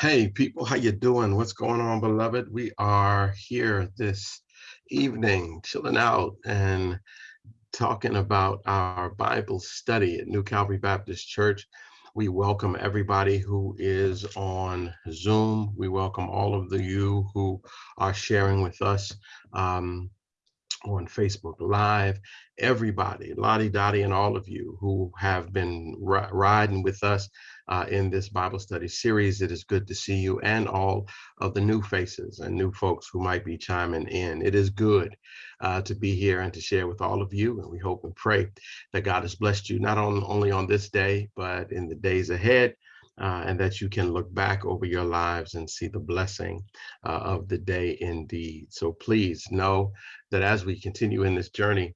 Hey people, how you doing? What's going on, beloved? We are here this evening, chilling out and talking about our Bible study at New Calvary Baptist Church. We welcome everybody who is on Zoom. We welcome all of the you who are sharing with us um, on Facebook Live, everybody, Lottie Dottie, and all of you who have been riding with us uh, in this Bible study series. It is good to see you and all of the new faces and new folks who might be chiming in. It is good uh, to be here and to share with all of you. And we hope and pray that God has blessed you not on, only on this day, but in the days ahead. Uh, and that you can look back over your lives and see the blessing uh, of the day indeed. So please know that as we continue in this journey,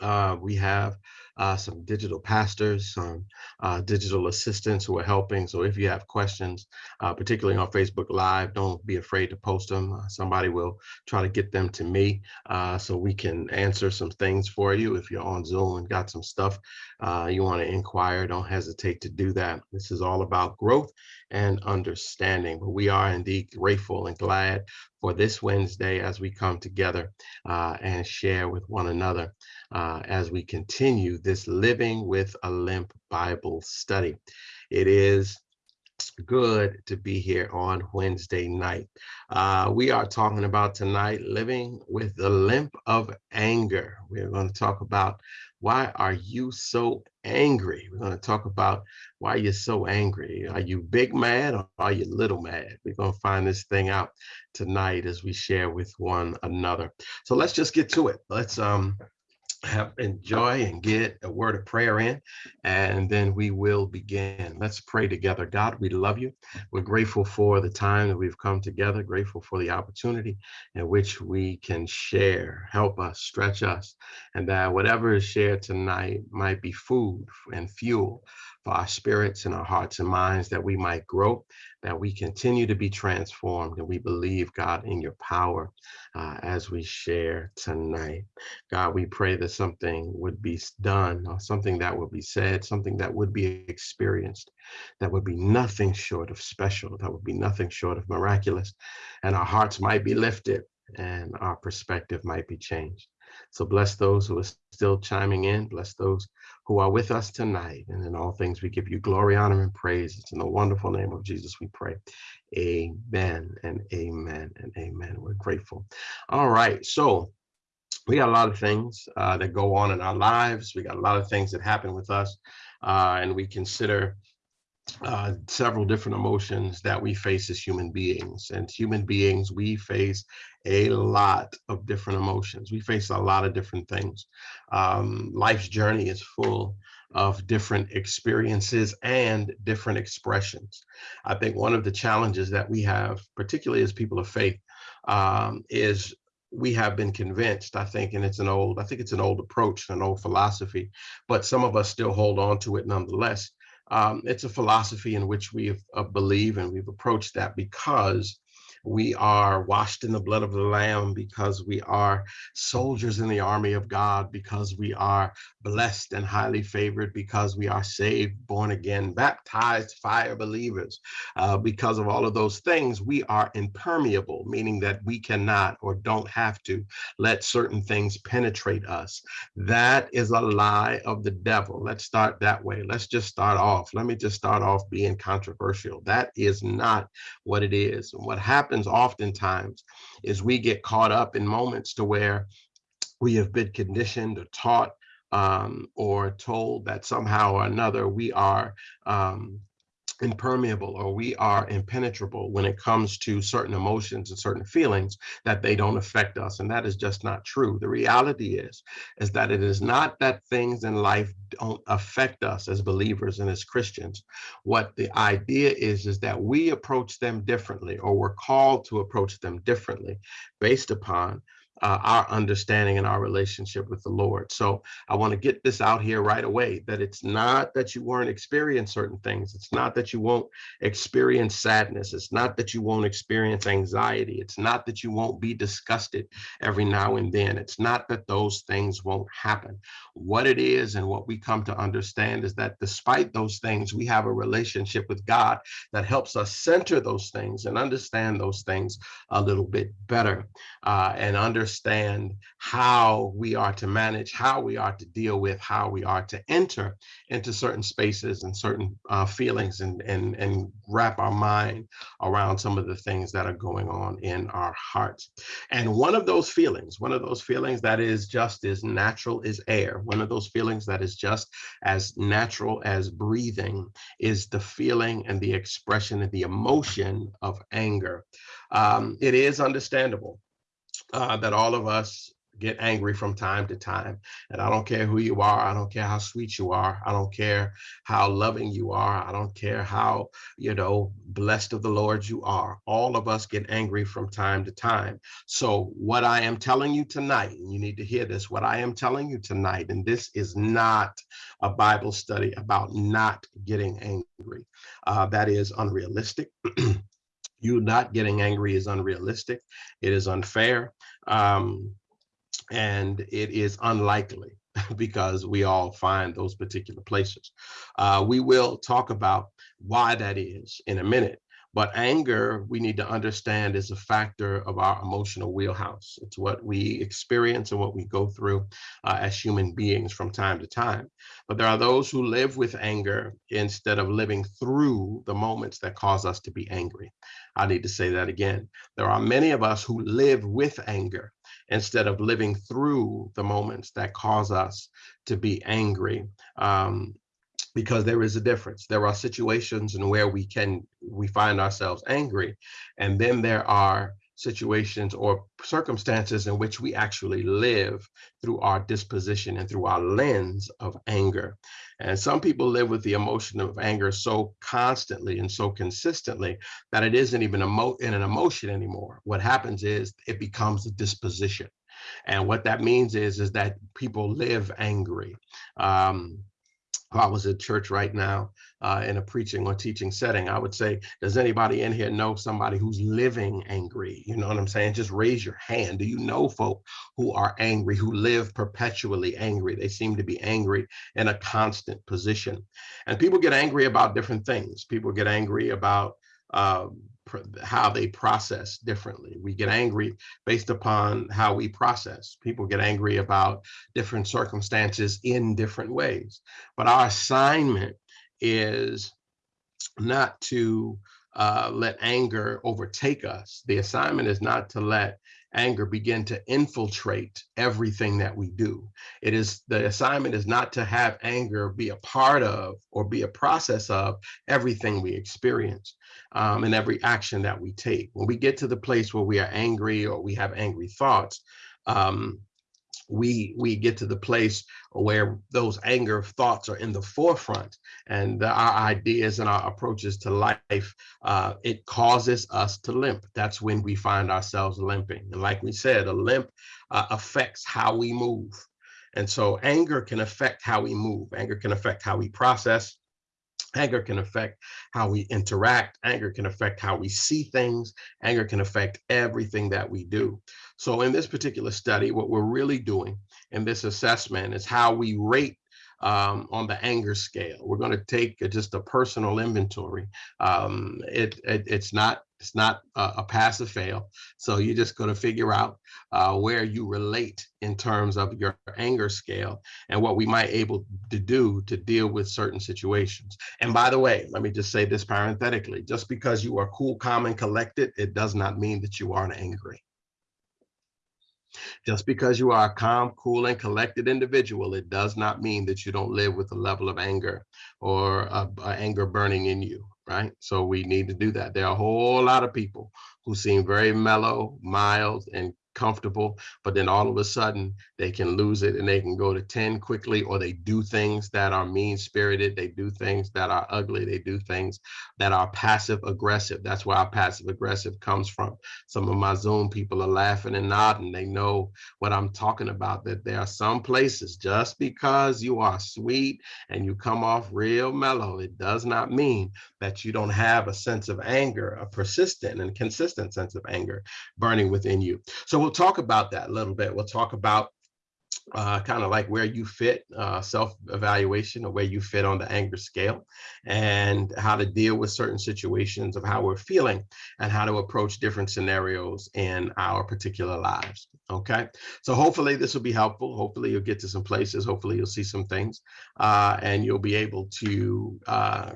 uh, we have uh, some digital pastors, some uh, digital assistants who are helping. So if you have questions, uh, particularly on Facebook Live, don't be afraid to post them. Uh, somebody will try to get them to me uh, so we can answer some things for you. If you're on Zoom and got some stuff uh, you want to inquire, don't hesitate to do that. This is all about growth and understanding. But we are indeed grateful and glad for this Wednesday as we come together uh, and share with one another uh, as we continue this Living with a Limp Bible study. It is good to be here on Wednesday night. Uh, we are talking about tonight living with the limp of anger. We're going to talk about why are you so angry? We're going to talk about why you're so angry. Are you big mad or are you little mad? We're going to find this thing out tonight as we share with one another. So let's just get to it. Let's um have enjoy and get a word of prayer in, and then we will begin. Let's pray together. God, we love you. We're grateful for the time that we've come together, grateful for the opportunity in which we can share, help us, stretch us, and that whatever is shared tonight might be food and fuel for our spirits and our hearts and minds that we might grow, that we continue to be transformed, and we believe, God, in your power uh, as we share tonight. God, we pray that something would be done, or something that would be said, something that would be experienced, that would be nothing short of special, that would be nothing short of miraculous, and our hearts might be lifted and our perspective might be changed. So bless those who are still chiming in. Bless those who are with us tonight. And in all things, we give you glory, honor, and praise. It's in the wonderful name of Jesus we pray. Amen and amen and amen. We're grateful. All right. So we got a lot of things uh, that go on in our lives. We got a lot of things that happen with us. Uh, and we consider uh, several different emotions that we face as human beings. And human beings, we face a lot of different emotions. We face a lot of different things. Um, life's journey is full of different experiences and different expressions. I think one of the challenges that we have, particularly as people of faith, um, is we have been convinced, I think, and it's an old, I think it's an old approach, an old philosophy, but some of us still hold on to it nonetheless, um, it's a philosophy in which we uh, believe and we've approached that because we are washed in the blood of the Lamb because we are soldiers in the army of God, because we are blessed and highly favored, because we are saved, born again, baptized fire believers. Uh, because of all of those things, we are impermeable, meaning that we cannot or don't have to let certain things penetrate us. That is a lie of the devil. Let's start that way. Let's just start off. Let me just start off being controversial. That is not what it is. And what happens happens oftentimes is we get caught up in moments to where we have been conditioned or taught um, or told that somehow or another we are um, impermeable or we are impenetrable when it comes to certain emotions and certain feelings that they don't affect us and that is just not true. The reality is is that it is not that things in life don't affect us as believers and as christians. What the idea is is that we approach them differently or we're called to approach them differently based upon uh, our understanding and our relationship with the Lord. So I want to get this out here right away that it's not that you weren't experience certain things. It's not that you won't experience sadness. It's not that you won't experience anxiety. It's not that you won't be disgusted every now and then. It's not that those things won't happen. What it is and what we come to understand is that despite those things, we have a relationship with God that helps us center those things and understand those things a little bit better uh, and understand understand how we are to manage, how we are to deal with, how we are to enter into certain spaces and certain uh, feelings and, and, and wrap our mind around some of the things that are going on in our hearts. And one of those feelings, one of those feelings that is just as natural as air, one of those feelings that is just as natural as breathing is the feeling and the expression and the emotion of anger. Um, it is understandable uh, that all of us get angry from time to time. And I don't care who you are. I don't care how sweet you are. I don't care how loving you are. I don't care how, you know, blessed of the Lord you are. All of us get angry from time to time. So what I am telling you tonight, and you need to hear this, what I am telling you tonight, and this is not a Bible study about not getting angry. Uh, that is unrealistic. you not getting angry is unrealistic. It is unfair. Um, and it is unlikely because we all find those particular places. Uh, we will talk about why that is in a minute. But anger, we need to understand, is a factor of our emotional wheelhouse. It's what we experience and what we go through uh, as human beings from time to time. But there are those who live with anger instead of living through the moments that cause us to be angry. I need to say that again. There are many of us who live with anger instead of living through the moments that cause us to be angry. Um, because there is a difference. There are situations in where we can we find ourselves angry, and then there are situations or circumstances in which we actually live through our disposition and through our lens of anger. And some people live with the emotion of anger so constantly and so consistently that it isn't even emo in an emotion anymore. What happens is it becomes a disposition. And what that means is, is that people live angry. Um, I was at church right now uh, in a preaching or teaching setting, I would say, does anybody in here know somebody who's living angry? You know what I'm saying? Just raise your hand. Do you know folk who are angry, who live perpetually angry? They seem to be angry in a constant position. And people get angry about different things. People get angry about how they process differently. We get angry based upon how we process. People get angry about different circumstances in different ways. But our assignment is not to uh, let anger overtake us. The assignment is not to let anger begin to infiltrate everything that we do. It is the assignment is not to have anger be a part of or be a process of everything we experience um, and every action that we take. When we get to the place where we are angry or we have angry thoughts, um, we we get to the place where those anger thoughts are in the forefront and our ideas and our approaches to life uh, it causes us to limp. That's when we find ourselves limping. And like we said a limp uh, affects how we move. And so anger can affect how we move. Anger can affect how we process Anger can affect how we interact. Anger can affect how we see things. Anger can affect everything that we do. So in this particular study, what we're really doing in this assessment is how we rate um, on the anger scale. We're going to take just a personal inventory. Um, it, it, it's not it's not a, a pass or fail. So you're just going to figure out uh, where you relate in terms of your anger scale and what we might able to do to deal with certain situations. And by the way, let me just say this parenthetically, just because you are cool, calm, and collected, it does not mean that you aren't angry. Just because you are a calm, cool, and collected individual, it does not mean that you don't live with a level of anger or a, a anger burning in you, right? So we need to do that. There are a whole lot of people who seem very mellow, mild, and comfortable, but then all of a sudden they can lose it and they can go to 10 quickly, or they do things that are mean spirited. They do things that are ugly. They do things that are passive aggressive. That's where our passive aggressive comes from. Some of my Zoom people are laughing and nodding. They know what I'm talking about, that there are some places just because you are sweet and you come off real mellow, it does not mean that you don't have a sense of anger, a persistent and consistent sense of anger burning within you. So we'll talk about that a little bit. We'll talk about uh, kind of like where you fit, uh, self-evaluation or where you fit on the anger scale and how to deal with certain situations of how we're feeling and how to approach different scenarios in our particular lives. Okay, so hopefully this will be helpful. Hopefully you'll get to some places. Hopefully you'll see some things uh, and you'll be able to uh,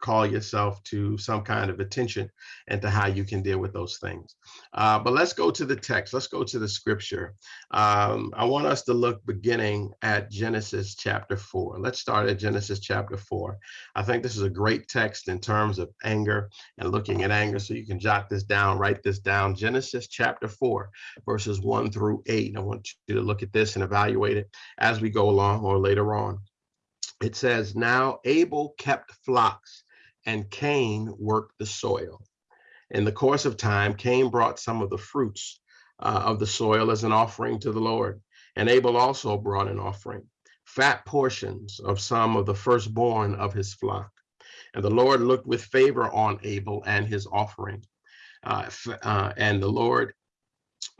call yourself to some kind of attention and to how you can deal with those things. Uh, but let's go to the text. Let's go to the scripture. Um, I want us to look beginning at Genesis chapter 4. Let's start at Genesis chapter 4. I think this is a great text in terms of anger and looking at anger. So you can jot this down, write this down. Genesis chapter 4, verses 1 through 8. I want you to look at this and evaluate it as we go along or later on. It says, Now Abel kept flocks and Cain worked the soil. In the course of time, Cain brought some of the fruits uh, of the soil as an offering to the Lord, and Abel also brought an offering, fat portions of some of the firstborn of his flock. And the Lord looked with favor on Abel and his offering. Uh, uh, and the Lord,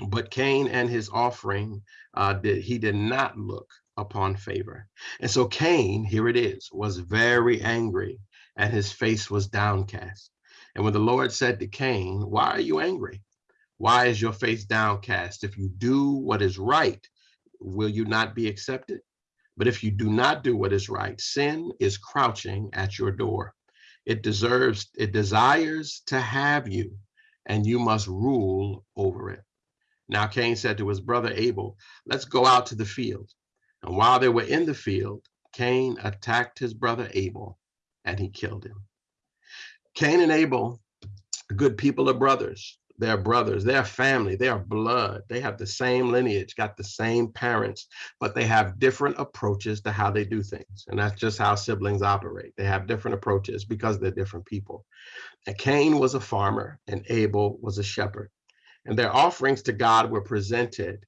but Cain and his offering, uh, did, he did not look upon favor. And so Cain, here it is, was very angry and his face was downcast. And when the Lord said to Cain, why are you angry? Why is your face downcast? If you do what is right, will you not be accepted? But if you do not do what is right, sin is crouching at your door. It deserves, it desires to have you, and you must rule over it. Now Cain said to his brother Abel, let's go out to the field. And while they were in the field, Cain attacked his brother Abel and he killed him. Cain and Abel, good people are brothers. They're brothers, they're family, they are blood. They have the same lineage, got the same parents, but they have different approaches to how they do things. And that's just how siblings operate. They have different approaches because they're different people. And Cain was a farmer and Abel was a shepherd. And their offerings to God were presented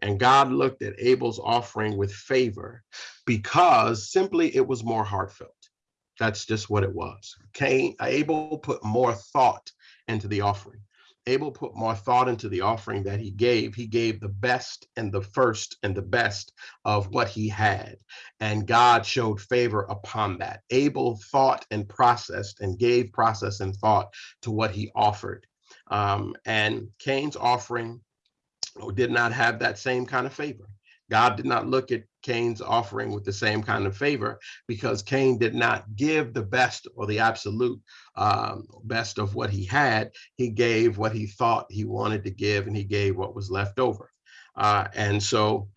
and God looked at Abel's offering with favor because simply it was more heartfelt. That's just what it was. Cain, Abel put more thought into the offering. Abel put more thought into the offering that he gave. He gave the best and the first and the best of what he had. And God showed favor upon that. Abel thought and processed and gave process and thought to what he offered. Um, and Cain's offering did not have that same kind of favor. God did not look at Cain's offering with the same kind of favor because Cain did not give the best or the absolute um, best of what he had. He gave what he thought he wanted to give and he gave what was left over. Uh, and so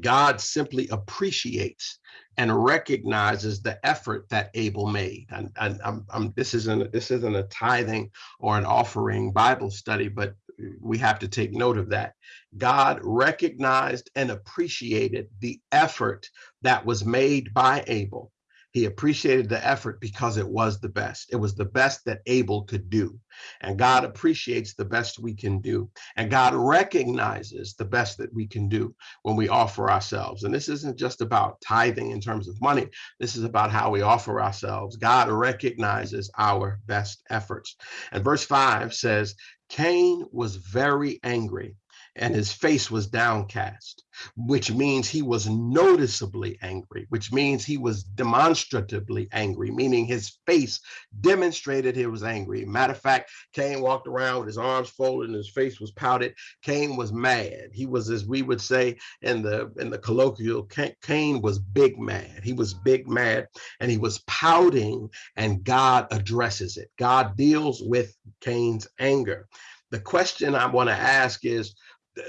God simply appreciates and recognizes the effort that Abel made. And, I'm, I'm, this isn't this isn't a tithing or an offering Bible study, but we have to take note of that. God recognized and appreciated the effort that was made by Abel. He appreciated the effort because it was the best. It was the best that Abel could do. And God appreciates the best we can do. And God recognizes the best that we can do when we offer ourselves. And this isn't just about tithing in terms of money. This is about how we offer ourselves. God recognizes our best efforts. And verse five says, Cain was very angry and his face was downcast, which means he was noticeably angry, which means he was demonstratively angry, meaning his face demonstrated he was angry. Matter of fact, Cain walked around with his arms folded and his face was pouted. Cain was mad. He was, as we would say in the in the colloquial, Cain was big mad. He was big mad and he was pouting and God addresses it. God deals with Cain's anger. The question I want to ask is,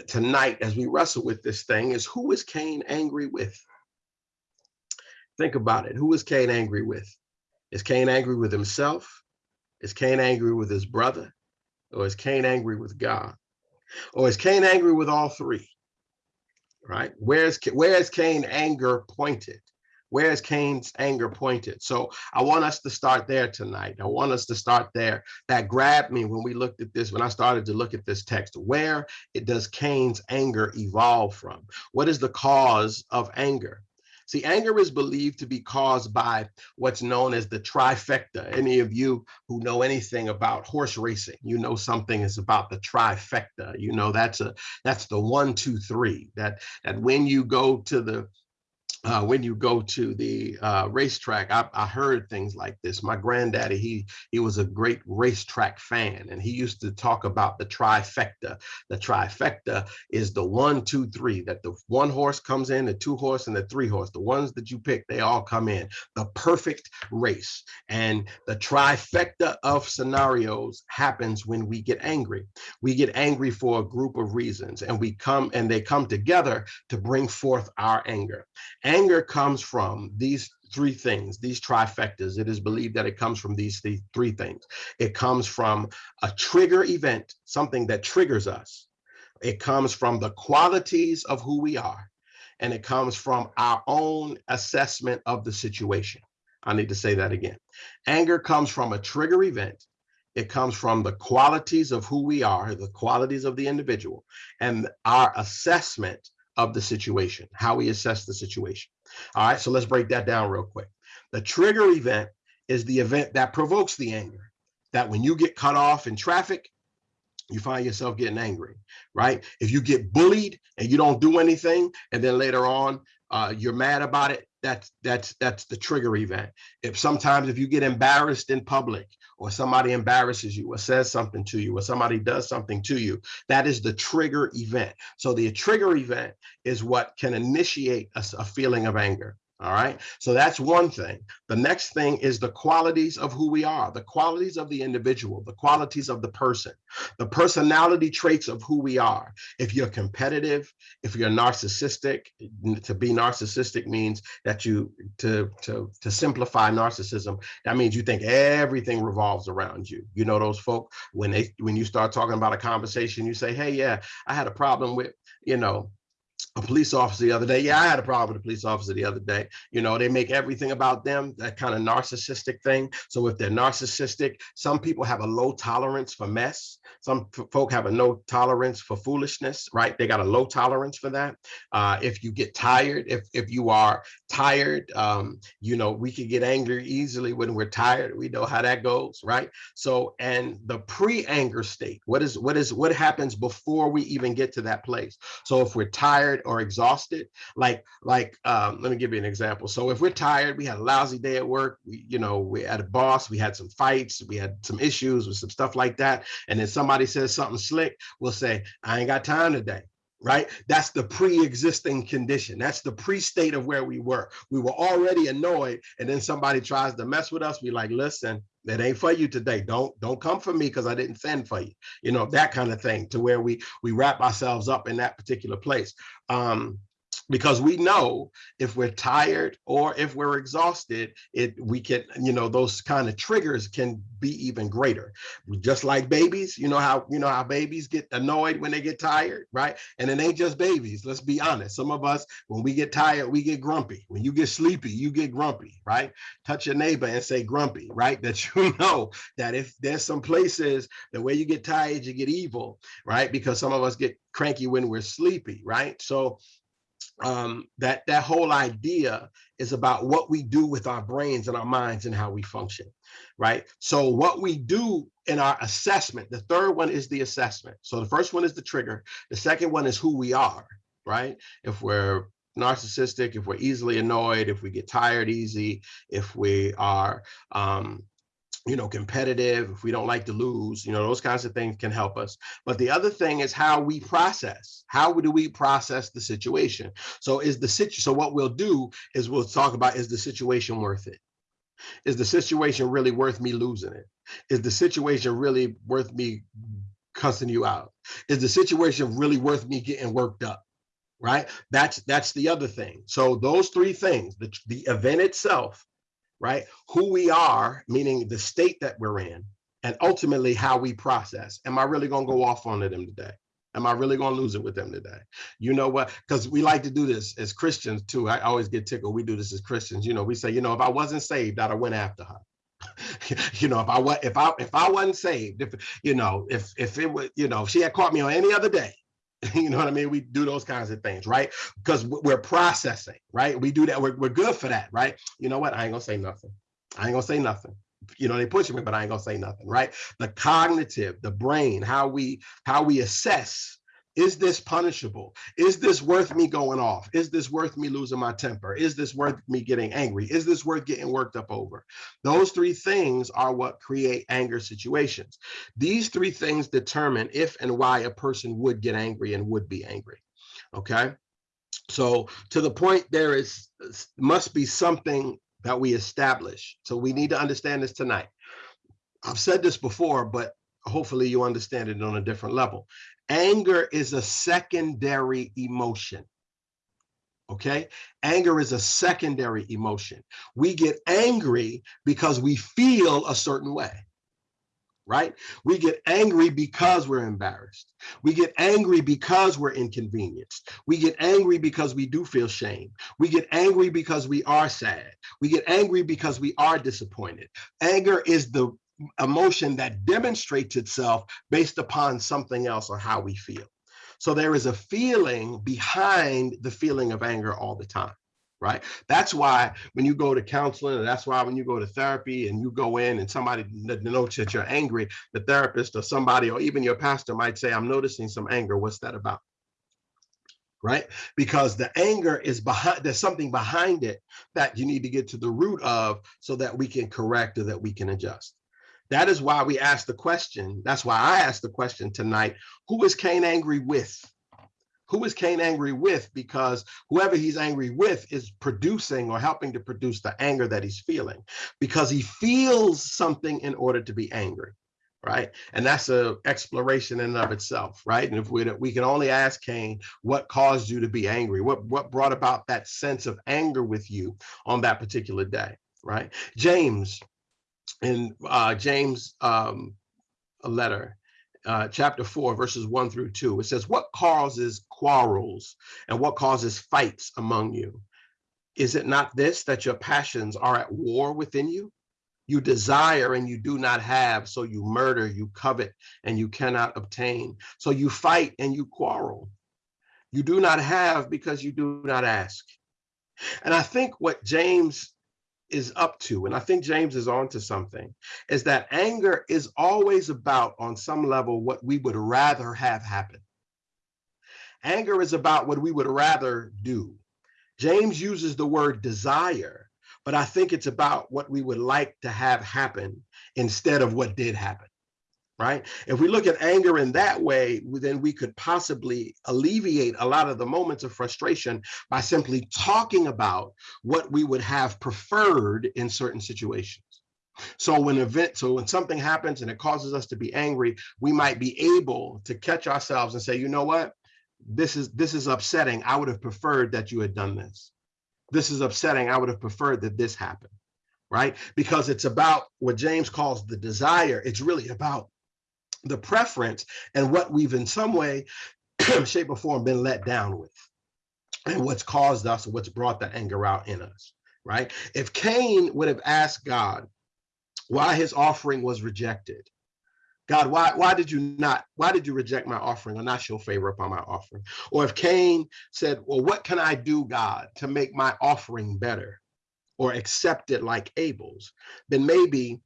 tonight as we wrestle with this thing is who is Cain angry with? Think about it. Who is Cain angry with? Is Cain angry with himself? Is Cain angry with his brother? Or is Cain angry with God? Or is Cain angry with all three? Right? Where's where's Cain anger pointed? Where is Cain's anger pointed? So I want us to start there tonight. I want us to start there. That grabbed me when we looked at this, when I started to look at this text. Where it does Cain's anger evolve from? What is the cause of anger? See, anger is believed to be caused by what's known as the trifecta. Any of you who know anything about horse racing, you know something is about the trifecta. You know that's a that's the one, two, three. That that when you go to the uh, when you go to the uh, racetrack, I, I, heard things like this. My granddaddy, he he was a great racetrack fan, and he used to talk about the trifecta. The trifecta is the one, two, three. That the one horse comes in, the two horse, and the three horse. The ones that you pick, they all come in. The perfect race, and the trifecta of scenarios happens when we get angry. We get angry for a group of reasons, and we come and they come together to bring forth our anger anger comes from these three things, these trifectas. It is believed that it comes from these, these three things. It comes from a trigger event, something that triggers us. It comes from the qualities of who we are. And it comes from our own assessment of the situation. I need to say that again. Anger comes from a trigger event. It comes from the qualities of who we are, the qualities of the individual, and our assessment of the situation, how we assess the situation. All right, so let's break that down real quick. The trigger event is the event that provokes the anger, that when you get cut off in traffic, you find yourself getting angry, right? If you get bullied and you don't do anything, and then later on, uh, you're mad about it, that's that's that's the trigger event. If sometimes if you get embarrassed in public or somebody embarrasses you or says something to you or somebody does something to you, that is the trigger event. So the trigger event is what can initiate a, a feeling of anger. All right. So that's one thing. The next thing is the qualities of who we are, the qualities of the individual, the qualities of the person, the personality traits of who we are. If you're competitive, if you're narcissistic, to be narcissistic means that you, to, to, to simplify narcissism, that means you think everything revolves around you. You know, those folk, when they, when you start talking about a conversation, you say, hey, yeah, I had a problem with, you know, a police officer the other day. Yeah, I had a problem with a police officer the other day. You know, they make everything about them, that kind of narcissistic thing. So if they're narcissistic, some people have a low tolerance for mess. Some folk have a no tolerance for foolishness, right? They got a low tolerance for that. Uh, if you get tired, if if you are tired, um, you know, we can get angry easily when we're tired. We know how that goes, right? So, and the pre-anger state, what is what is what happens before we even get to that place? So if we're tired or exhausted, like like um, let me give you an example. So if we're tired, we had a lousy day at work, we, you know, we had a boss, we had some fights, we had some issues with some stuff like that, and then somebody says something slick, we'll say, I ain't got time today right? That's the pre-existing condition. That's the pre-state of where we were. We were already annoyed, and then somebody tries to mess with us. We like, listen, that ain't for you today. Don't don't come for me because I didn't send for you. You know that kind of thing. To where we we wrap ourselves up in that particular place. Um, because we know if we're tired or if we're exhausted it we can you know those kind of triggers can be even greater. Just like babies you know how you know how babies get annoyed when they get tired right? And it ain't just babies let's be honest. Some of us when we get tired we get grumpy. When you get sleepy you get grumpy right? Touch your neighbor and say grumpy right? That you know that if there's some places the way you get tired you get evil right? Because some of us get cranky when we're sleepy right? So um, that that whole idea is about what we do with our brains and our minds and how we function, right? So what we do in our assessment, the third one is the assessment. So the first one is the trigger. The second one is who we are, right? If we're narcissistic, if we're easily annoyed, if we get tired easy, if we are um, you know, competitive, if we don't like to lose, you know, those kinds of things can help us. But the other thing is how we process. How do we process the situation? So is the situation, so what we'll do is we'll talk about, is the situation worth it? Is the situation really worth me losing it? Is the situation really worth me cussing you out? Is the situation really worth me getting worked up? Right? That's that's the other thing. So those three things, the, the event itself, right? Who we are, meaning the state that we're in, and ultimately how we process. Am I really going to go off on them today? Am I really going to lose it with them today? You know what? Because we like to do this as Christians too. I always get tickled. We do this as Christians. You know, we say, you know, if I wasn't saved, I'd have went after her. you know, if I was, if I, if I wasn't saved, if you know, if if it was, you know, if she had caught me on any other day, you know what I mean? We do those kinds of things, right? Because we're processing, right? We do that. We're, we're good for that, right? You know what? I ain't gonna say nothing. I ain't gonna say nothing you know they pushing me but i ain't gonna say nothing right the cognitive the brain how we how we assess is this punishable? Is this worth me going off? Is this worth me losing my temper? Is this worth me getting angry? Is this worth getting worked up over? Those three things are what create anger situations. These three things determine if and why a person would get angry and would be angry okay? So to the point there is must be something that we establish. So we need to understand this tonight. I've said this before, but hopefully you understand it on a different level. Anger is a secondary emotion. Okay, anger is a secondary emotion. We get angry because we feel a certain way right? We get angry because we're embarrassed. We get angry because we're inconvenienced. We get angry because we do feel shame. We get angry because we are sad. We get angry because we are disappointed. Anger is the emotion that demonstrates itself based upon something else or how we feel. So there is a feeling behind the feeling of anger all the time right? That's why when you go to counseling, that's why when you go to therapy and you go in and somebody notes that you're angry, the therapist or somebody or even your pastor might say, I'm noticing some anger. What's that about? Right? Because the anger is behind, there's something behind it that you need to get to the root of so that we can correct or that we can adjust. That is why we ask the question. That's why I asked the question tonight, who is Cain angry with? who is Cain angry with? Because whoever he's angry with is producing or helping to produce the anger that he's feeling because he feels something in order to be angry right? And that's a exploration in and of itself, right? And if we we can only ask Cain, what caused you to be angry? What what brought about that sense of anger with you on that particular day, right? James, in uh, James um, a letter, uh, chapter 4, verses 1 through 2. It says, What causes quarrels and what causes fights among you? Is it not this that your passions are at war within you? You desire and you do not have, so you murder, you covet, and you cannot obtain. So you fight and you quarrel. You do not have because you do not ask. And I think what James is up to, and I think James is on to something, is that anger is always about, on some level, what we would rather have happen. Anger is about what we would rather do. James uses the word desire, but I think it's about what we would like to have happen instead of what did happen right? If we look at anger in that way, then we could possibly alleviate a lot of the moments of frustration by simply talking about what we would have preferred in certain situations. So when event, so when something happens and it causes us to be angry, we might be able to catch ourselves and say, you know what, this is this is upsetting. I would have preferred that you had done this. This is upsetting. I would have preferred that this happened, right? Because it's about what James calls the desire. It's really about the preference and what we've in some way, shape or form been let down with and what's caused us, what's brought the anger out in us, right? If Cain would have asked God why his offering was rejected, God, why, why did you not, why did you reject my offering or not show favor upon my offering? Or if Cain said, well, what can I do, God, to make my offering better or accept it like Abel's, then maybe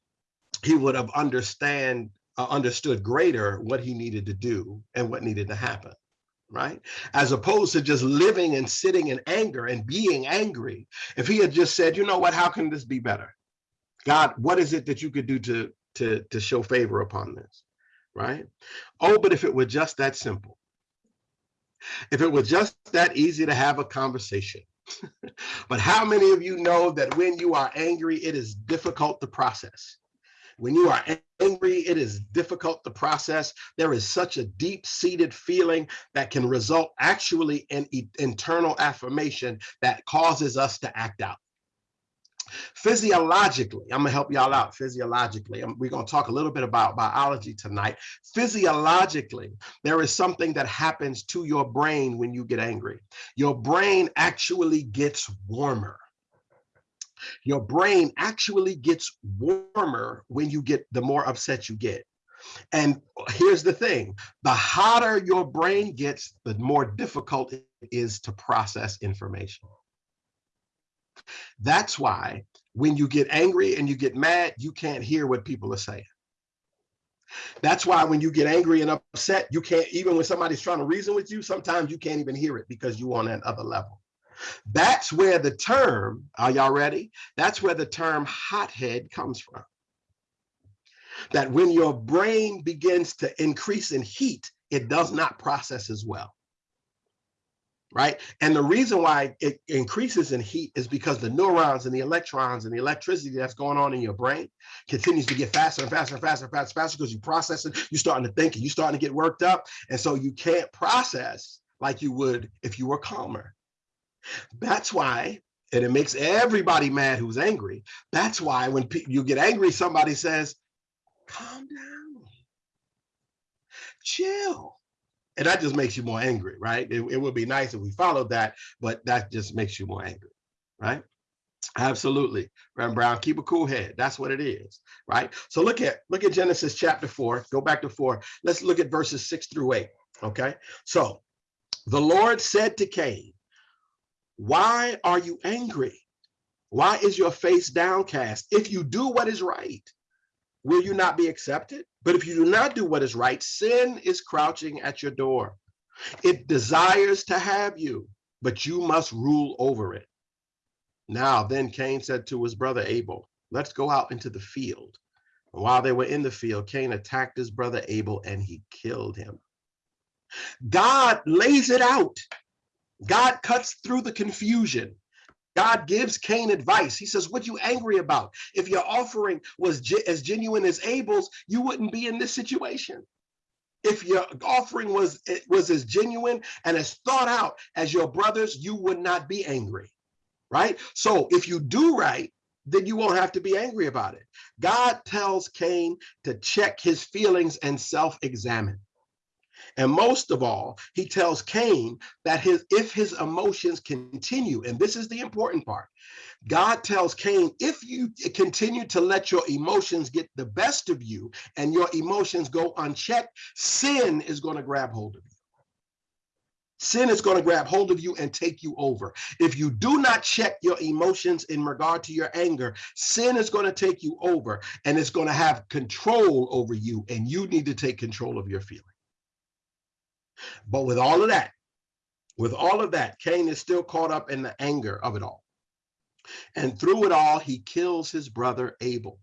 he would have understand uh, understood greater what he needed to do and what needed to happen right? As opposed to just living and sitting in anger and being angry. If he had just said, you know what, how can this be better? God, what is it that you could do to, to, to show favor upon this, right? Oh, but if it were just that simple, if it were just that easy to have a conversation, but how many of you know that when you are angry, it is difficult to process? When you are angry, it is difficult to process. There is such a deep seated feeling that can result actually in e internal affirmation that causes us to act out. Physiologically, I'm gonna help y'all out physiologically. Um, we're gonna talk a little bit about biology tonight. Physiologically, there is something that happens to your brain when you get angry. Your brain actually gets warmer. Your brain actually gets warmer when you get the more upset you get. And here's the thing, the hotter your brain gets, the more difficult it is to process information. That's why when you get angry and you get mad, you can't hear what people are saying. That's why when you get angry and upset, you can't, even when somebody's trying to reason with you, sometimes you can't even hear it because you're on that other level. That's where the term, are y'all ready? That's where the term hothead comes from. That when your brain begins to increase in heat, it does not process as well right? And the reason why it increases in heat is because the neurons and the electrons and the electricity that's going on in your brain continues to get faster and faster and faster and faster, faster because you process it, you're starting to think and you're starting to get worked up. And so you can't process like you would if you were calmer. That's why, and it makes everybody mad who's angry. That's why when you get angry, somebody says, calm down, chill and that just makes you more angry, right? It, it would be nice if we followed that, but that just makes you more angry, right? Absolutely, Reverend Brown. Keep a cool head. That's what it is, right? So look at look at Genesis chapter four. Go back to four. Let's look at verses six through eight. Okay. So the Lord said to Cain, "Why are you angry? Why is your face downcast? If you do what is right, will you not be accepted? But if you do not do what is right, sin is crouching at your door. It desires to have you, but you must rule over it. Now, then Cain said to his brother Abel, let's go out into the field. And while they were in the field, Cain attacked his brother Abel and he killed him. God lays it out. God cuts through the confusion. God gives Cain advice. He says, what you angry about? If your offering was as genuine as Abel's, you wouldn't be in this situation. If your offering was, was as genuine and as thought out as your brother's, you would not be angry, right? So if you do right, then you won't have to be angry about it. God tells Cain to check his feelings and self-examine. And most of all, he tells Cain that his if his emotions continue, and this is the important part, God tells Cain, if you continue to let your emotions get the best of you and your emotions go unchecked, sin is going to grab hold of you. Sin is going to grab hold of you and take you over. If you do not check your emotions in regard to your anger, sin is going to take you over and it's going to have control over you and you need to take control of your feelings. But with all of that, with all of that, Cain is still caught up in the anger of it all. And through it all, he kills his brother Abel.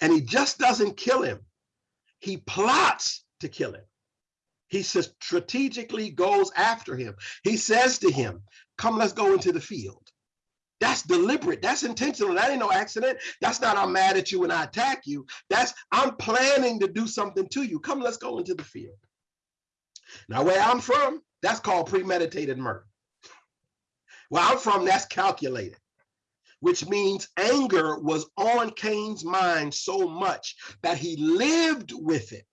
And he just doesn't kill him. He plots to kill him. He strategically goes after him. He says to him, come, let's go into the field. That's deliberate. That's intentional. That ain't no accident. That's not I'm mad at you and I attack you. That's I'm planning to do something to you. Come, let's go into the field. Now, where I'm from, that's called premeditated murder. Where I'm from, that's calculated, which means anger was on Cain's mind so much that he lived with it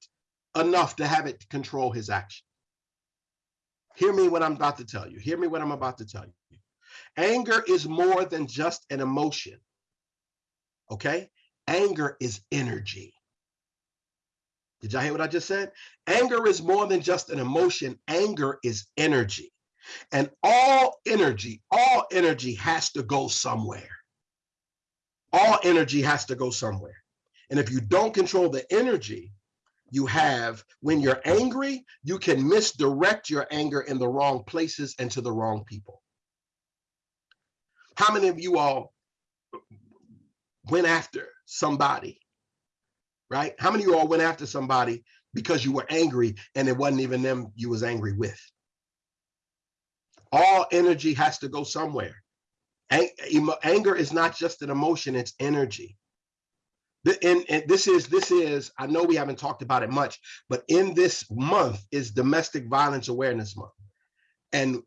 enough to have it control his action. Hear me what I'm about to tell you. Hear me what I'm about to tell you. Anger is more than just an emotion. Okay? Anger is energy. Did y'all hear what I just said? Anger is more than just an emotion. Anger is energy. And all energy, all energy has to go somewhere. All energy has to go somewhere. And if you don't control the energy you have when you're angry, you can misdirect your anger in the wrong places and to the wrong people. How many of you all went after somebody right? How many of you all went after somebody because you were angry and it wasn't even them you was angry with? All energy has to go somewhere. Anger is not just an emotion, it's energy. And, this is, this is, I know we haven't talked about it much, but in this month is Domestic Violence Awareness Month. And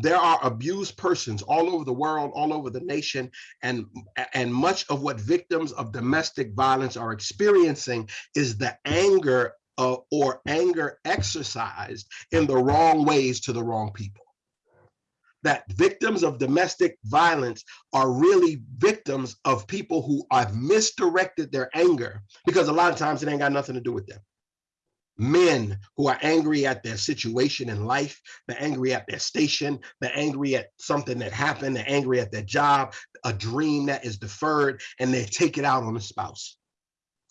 there are abused persons all over the world, all over the nation, and, and much of what victims of domestic violence are experiencing is the anger uh, or anger exercised in the wrong ways to the wrong people. That victims of domestic violence are really victims of people who have misdirected their anger because a lot of times it ain't got nothing to do with them men who are angry at their situation in life, they're angry at their station, they're angry at something that happened, they're angry at their job, a dream that is deferred, and they take it out on the spouse.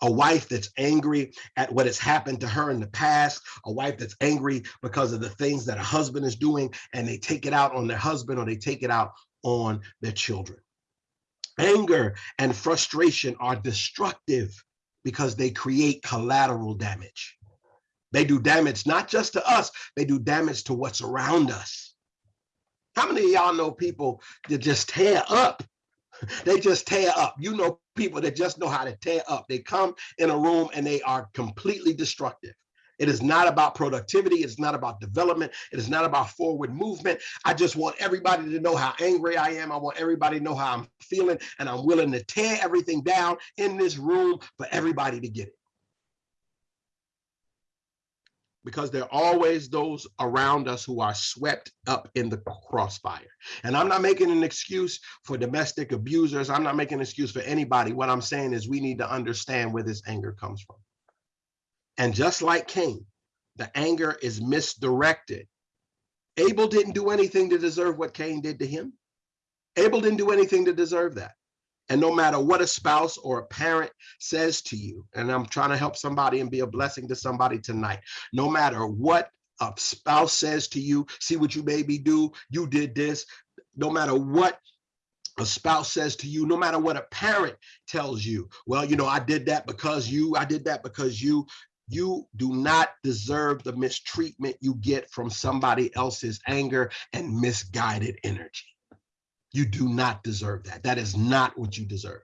A wife that's angry at what has happened to her in the past, a wife that's angry because of the things that a husband is doing, and they take it out on their husband or they take it out on their children. Anger and frustration are destructive because they create collateral damage. They do damage not just to us, they do damage to what's around us. How many of y'all know people that just tear up? They just tear up. You know people that just know how to tear up. They come in a room and they are completely destructive. It is not about productivity. It's not about development. It is not about forward movement. I just want everybody to know how angry I am. I want everybody to know how I'm feeling, and I'm willing to tear everything down in this room for everybody to get it. Because there are always those around us who are swept up in the crossfire. And I'm not making an excuse for domestic abusers. I'm not making an excuse for anybody. What I'm saying is we need to understand where this anger comes from. And just like Cain, the anger is misdirected. Abel didn't do anything to deserve what Cain did to him. Abel didn't do anything to deserve that. And no matter what a spouse or a parent says to you, and I'm trying to help somebody and be a blessing to somebody tonight, no matter what a spouse says to you, see what you made me do, you did this, no matter what a spouse says to you, no matter what a parent tells you, well, you know, I did that because you, I did that because you, you do not deserve the mistreatment you get from somebody else's anger and misguided energy. You do not deserve that. That is not what you deserve.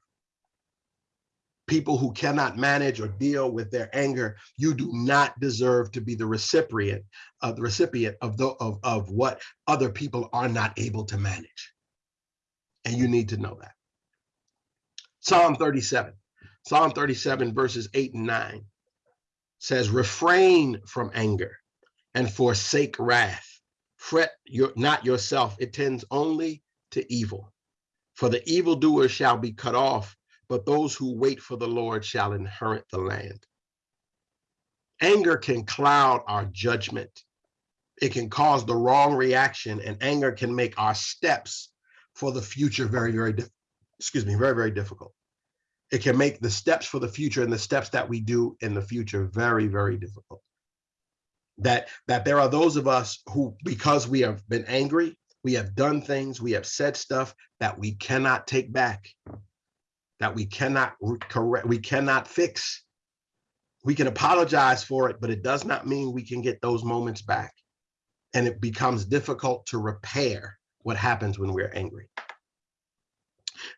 People who cannot manage or deal with their anger, you do not deserve to be the recipient of the recipient of the of, of what other people are not able to manage. And you need to know that. Psalm 37. Psalm 37 verses 8 and 9 says, refrain from anger and forsake wrath. Fret your, not yourself. It tends only to evil. For the evildoer shall be cut off, but those who wait for the Lord shall inherit the land. Anger can cloud our judgment. It can cause the wrong reaction and anger can make our steps for the future very, very, excuse me, very, very difficult. It can make the steps for the future and the steps that we do in the future very, very difficult. That, that there are those of us who, because we have been angry, we have done things, we have said stuff that we cannot take back, that we cannot correct, we cannot fix. We can apologize for it, but it does not mean we can get those moments back. And it becomes difficult to repair what happens when we're angry.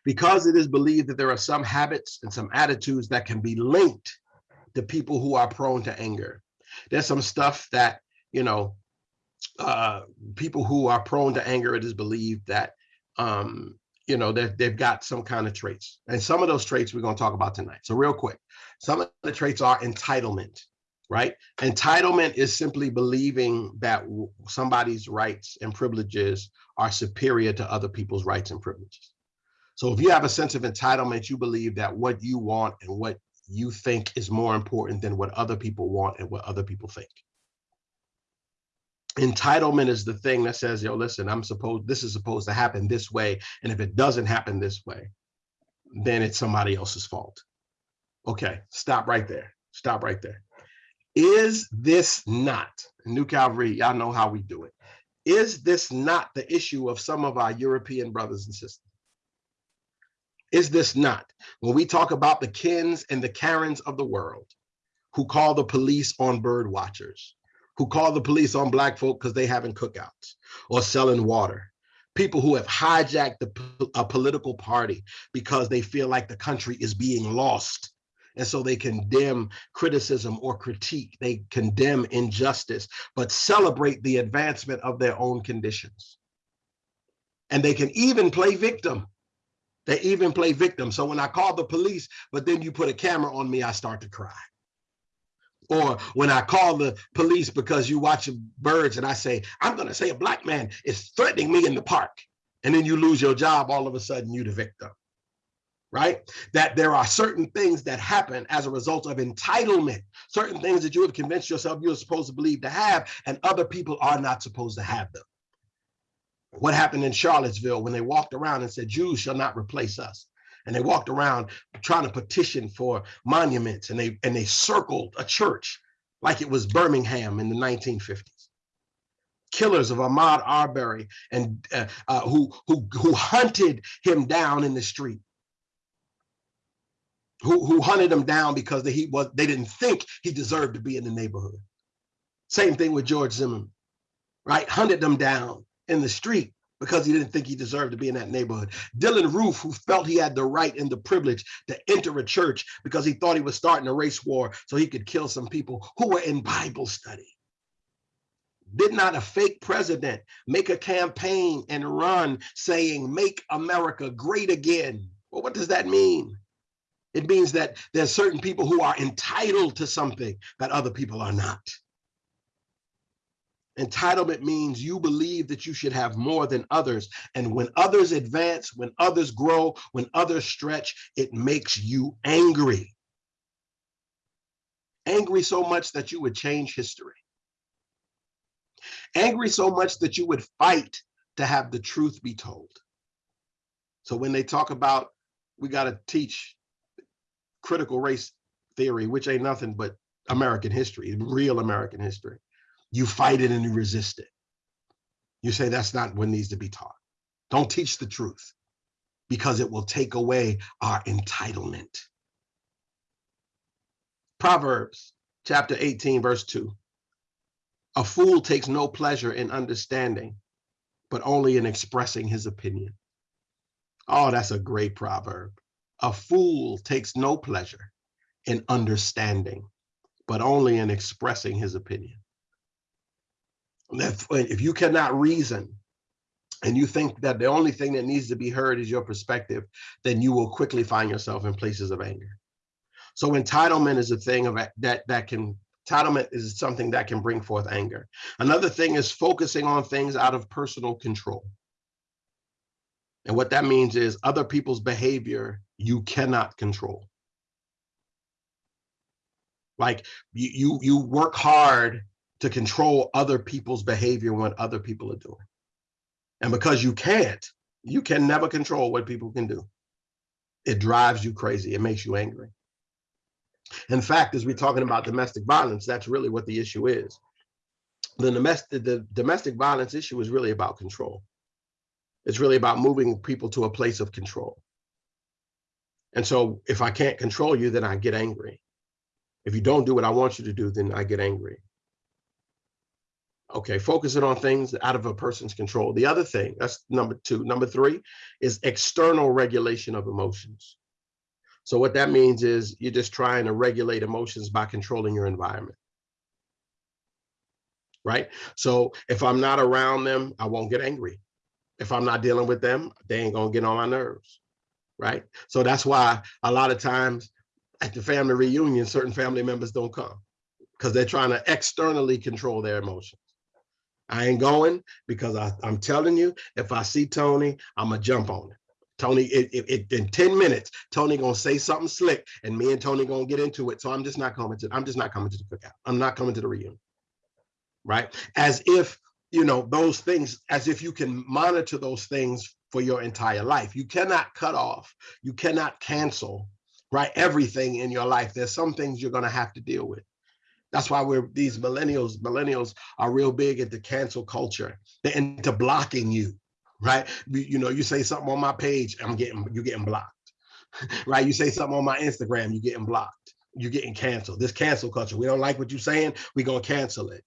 Because it is believed that there are some habits and some attitudes that can be linked to people who are prone to anger. There's some stuff that, you know, uh, people who are prone to anger, it is believed that, um, you know, they've, they've got some kind of traits. And some of those traits we're going to talk about tonight. So real quick, some of the traits are entitlement, right? Entitlement is simply believing that somebody's rights and privileges are superior to other people's rights and privileges. So if you have a sense of entitlement, you believe that what you want and what you think is more important than what other people want and what other people think entitlement is the thing that says, yo, listen, I'm supposed, this is supposed to happen this way. And if it doesn't happen this way, then it's somebody else's fault. Okay, stop right there. Stop right there. Is this not, New Calvary, y'all know how we do it. Is this not the issue of some of our European brothers and sisters? Is this not? When we talk about the Kens and the Karens of the world who call the police on bird watchers, who call the police on black folk because they having cookouts or selling water. People who have hijacked the, a political party because they feel like the country is being lost. And so they condemn criticism or critique, they condemn injustice, but celebrate the advancement of their own conditions. And they can even play victim. They even play victim. So when I call the police, but then you put a camera on me, I start to cry. Or when I call the police because you watch birds and I say, I'm going to say a black man is threatening me in the park. And then you lose your job, all of a sudden you the victim, right? That there are certain things that happen as a result of entitlement, certain things that you have convinced yourself you're supposed to believe to have, and other people are not supposed to have them. What happened in Charlottesville when they walked around and said, Jews shall not replace us and they walked around trying to petition for monuments and they and they circled a church like it was Birmingham in the 1950s. Killers of Ahmaud Arbery and uh, uh, who who who hunted him down in the street. Who, who hunted him down because they, he was they didn't think he deserved to be in the neighborhood. Same thing with George Zimmerman, right? Hunted them down in the street because he didn't think he deserved to be in that neighborhood. Dylann Roof, who felt he had the right and the privilege to enter a church because he thought he was starting a race war so he could kill some people who were in Bible study. Did not a fake president make a campaign and run saying, make America great again? Well, what does that mean? It means that there's certain people who are entitled to something that other people are not. Entitlement means you believe that you should have more than others. And when others advance, when others grow, when others stretch, it makes you angry. Angry so much that you would change history. Angry so much that you would fight to have the truth be told. So when they talk about, we got to teach critical race theory, which ain't nothing but American history, real American history you fight it and you resist it. You say that's not what needs to be taught. Don't teach the truth because it will take away our entitlement. Proverbs chapter 18, verse 2. A fool takes no pleasure in understanding, but only in expressing his opinion. Oh, that's a great proverb. A fool takes no pleasure in understanding, but only in expressing his opinion if you cannot reason and you think that the only thing that needs to be heard is your perspective, then you will quickly find yourself in places of anger. So entitlement is a thing of that that can entitlement is something that can bring forth anger. Another thing is focusing on things out of personal control. And what that means is other people's behavior you cannot control. Like you you you work hard to control other people's behavior when other people are doing. And because you can't, you can never control what people can do. It drives you crazy. It makes you angry. In fact, as we're talking about domestic violence, that's really what the issue is. The domestic, the domestic violence issue is really about control. It's really about moving people to a place of control. And so if I can't control you, then I get angry. If you don't do what I want you to do, then I get angry. Okay, focusing on things out of a person's control. The other thing, that's number two. Number three is external regulation of emotions. So what that means is you're just trying to regulate emotions by controlling your environment. Right? So if I'm not around them, I won't get angry. If I'm not dealing with them, they ain't gonna get on my nerves. Right? So that's why a lot of times at the family reunion, certain family members don't come because they're trying to externally control their emotions. I ain't going because I, am telling you, if I see Tony, I'm gonna jump on it. Tony, it, it, it, in 10 minutes, Tony gonna say something slick and me and Tony gonna get into it. So I'm just not coming to, I'm just not coming to the cookout. I'm not coming to the reunion, right? As if, you know, those things, as if you can monitor those things for your entire life. You cannot cut off, you cannot cancel, right? Everything in your life. There's some things you're gonna have to deal with. That's why we're these millennials. Millennials are real big into cancel culture. They're into blocking you, right? You, know, you say something on my page, I'm getting you getting blocked, right? You say something on my Instagram, you getting blocked. You're getting canceled. This cancel culture. We don't like what you're saying. We're gonna cancel it.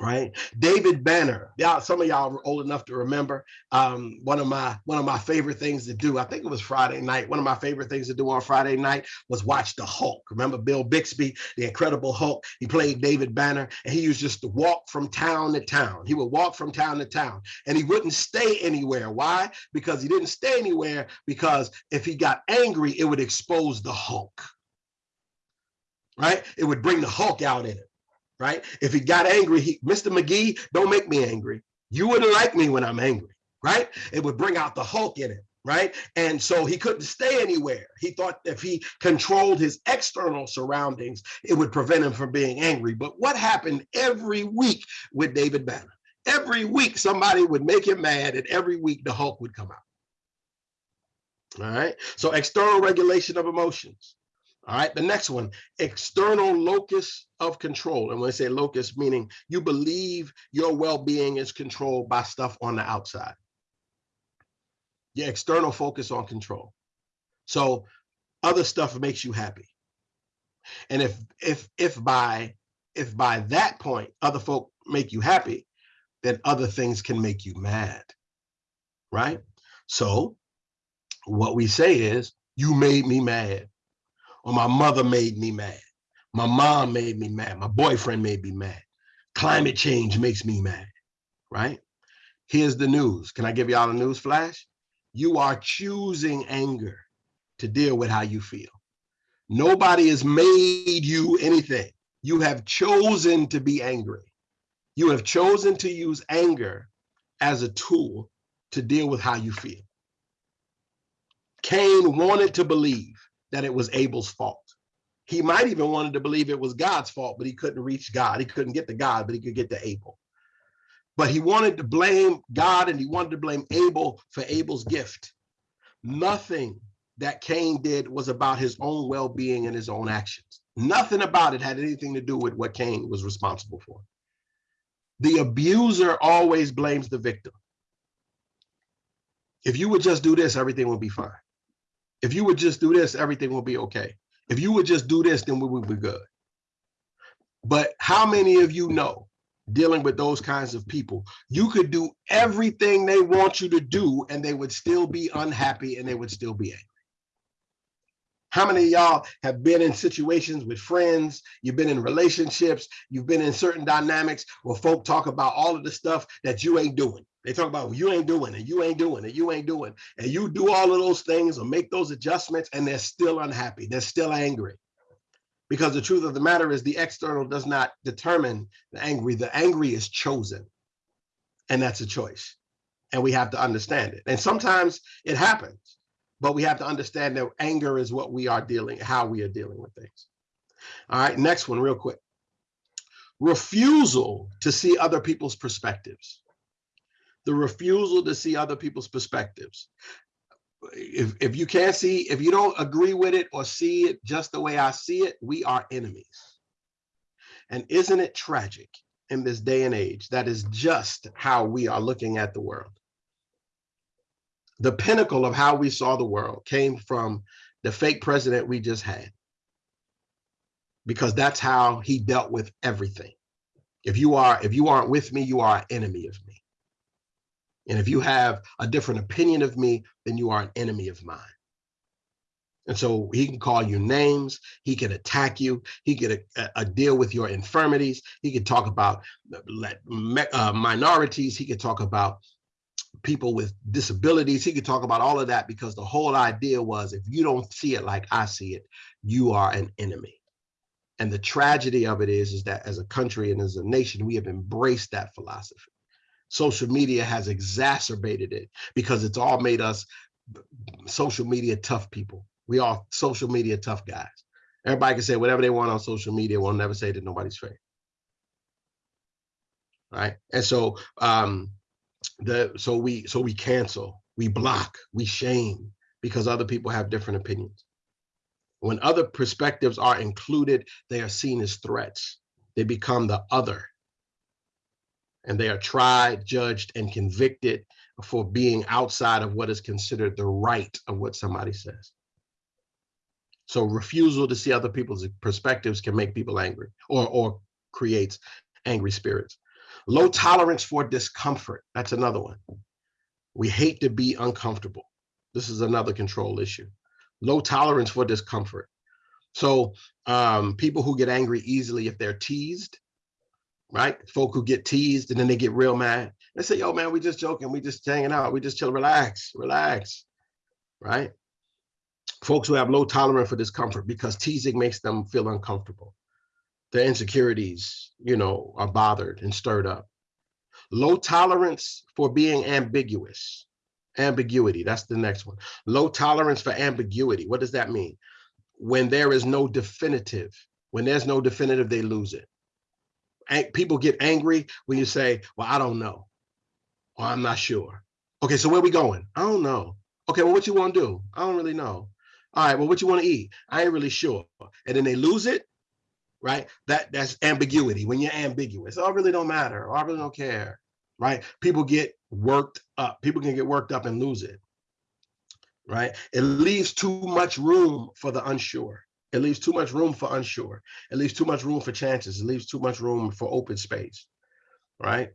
Right? David Banner. Yeah, some of y'all are old enough to remember. Um, one of my one of my favorite things to do. I think it was Friday night. One of my favorite things to do on Friday night was watch the Hulk. Remember Bill Bixby, the Incredible Hulk? He played David Banner, and he used just to walk from town to town. He would walk from town to town, and he wouldn't stay anywhere. Why? Because he didn't stay anywhere. Because if he got angry, it would expose the Hulk. Right? It would bring the Hulk out in it right? If he got angry, he, Mr. McGee, don't make me angry. You wouldn't like me when I'm angry, right? It would bring out the Hulk in him, right? And so he couldn't stay anywhere. He thought if he controlled his external surroundings, it would prevent him from being angry. But what happened every week with David Banner? Every week somebody would make him mad and every week the Hulk would come out. All right, so external regulation of emotions. All right, the next one, external locus of control. And when I say locus, meaning you believe your well-being is controlled by stuff on the outside. Your external focus on control. So other stuff makes you happy. And if if if by if by that point other folk make you happy, then other things can make you mad. Right? So what we say is, you made me mad my mother made me mad. My mom made me mad. My boyfriend made me mad. Climate change makes me mad, right? Here's the news. Can I give y'all a news flash? You are choosing anger to deal with how you feel. Nobody has made you anything. You have chosen to be angry. You have chosen to use anger as a tool to deal with how you feel. Cain wanted to believe that it was Abel's fault. He might even wanted to believe it was God's fault, but he couldn't reach God. He couldn't get to God, but he could get to Abel. But he wanted to blame God and he wanted to blame Abel for Abel's gift. Nothing that Cain did was about his own well-being and his own actions. Nothing about it had anything to do with what Cain was responsible for. The abuser always blames the victim. If you would just do this, everything would be fine. If you would just do this, everything will be okay. If you would just do this, then we would be good. But how many of you know dealing with those kinds of people, you could do everything they want you to do and they would still be unhappy and they would still be angry. How many of y'all have been in situations with friends, you've been in relationships, you've been in certain dynamics where folk talk about all of the stuff that you ain't doing. They talk about well, you ain't doing it, you ain't doing it, you ain't doing, it. and you do all of those things or make those adjustments, and they're still unhappy, they're still angry. Because the truth of the matter is the external does not determine the angry, the angry is chosen. And that's a choice. And we have to understand it. And sometimes it happens, but we have to understand that anger is what we are dealing, how we are dealing with things. All right, next one real quick. Refusal to see other people's perspectives the refusal to see other people's perspectives. If, if you can't see, if you don't agree with it or see it just the way I see it, we are enemies. And isn't it tragic in this day and age that is just how we are looking at the world? The pinnacle of how we saw the world came from the fake president we just had. Because that's how he dealt with everything. If you are, if you aren't with me, you are an enemy of me. And if you have a different opinion of me, then you are an enemy of mine. And so he can call you names, he can attack you, he can a, uh, a deal with your infirmities, he can talk about uh, minorities, he can talk about people with disabilities, he could talk about all of that because the whole idea was if you don't see it like I see it, you are an enemy. And the tragedy of it is, is that as a country and as a nation, we have embraced that philosophy social media has exacerbated it because it's all made us social media tough people. We are social media tough guys. Everybody can say whatever they want on social media. We'll never say that nobody's fair. Right. And so um the so we so we cancel, we block, we shame because other people have different opinions. When other perspectives are included, they are seen as threats. They become the other and they are tried, judged, and convicted for being outside of what is considered the right of what somebody says. So refusal to see other people's perspectives can make people angry or, or creates angry spirits. Low tolerance for discomfort. That's another one. We hate to be uncomfortable. This is another control issue. Low tolerance for discomfort. So um, people who get angry easily if they're teased, right? Folk who get teased and then they get real mad. They say, yo, man, we just joking. We just hanging out. We just chill, relax, relax, right? Folks who have low tolerance for discomfort because teasing makes them feel uncomfortable. Their insecurities, you know, are bothered and stirred up. Low tolerance for being ambiguous. Ambiguity, that's the next one. Low tolerance for ambiguity. What does that mean? When there is no definitive, when there's no definitive, they lose it. People get angry when you say, well, I don't know, or I'm not sure. Okay, so where we going? I don't know. Okay, well, what you want to do? I don't really know. All right, well, what you want to eat? I ain't really sure. And then they lose it, right? That that's ambiguity. When you're ambiguous, oh, really don't matter. Or I really don't care, right? People get worked up. People can get worked up and lose it, right? It leaves too much room for the unsure. It leaves too much room for unsure. It leaves too much room for chances. It leaves too much room for open space, right?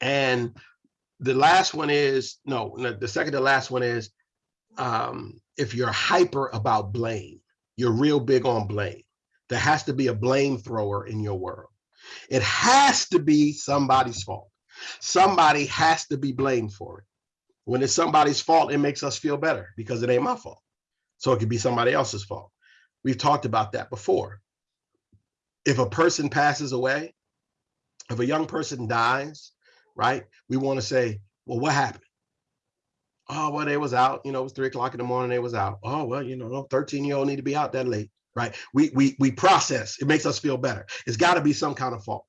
And the last one is, no, the second to last one is, um, if you're hyper about blame, you're real big on blame. There has to be a blame thrower in your world. It has to be somebody's fault. Somebody has to be blamed for it. When it's somebody's fault, it makes us feel better because it ain't my fault. So it could be somebody else's fault. We've talked about that before. If a person passes away, if a young person dies, right, we want to say, well, what happened? Oh, well, they was out, you know, it was three o'clock in the morning, they was out. Oh, well, you know, 13 year old need to be out that late, right? We, we, we process, it makes us feel better. It's gotta be some kind of fault,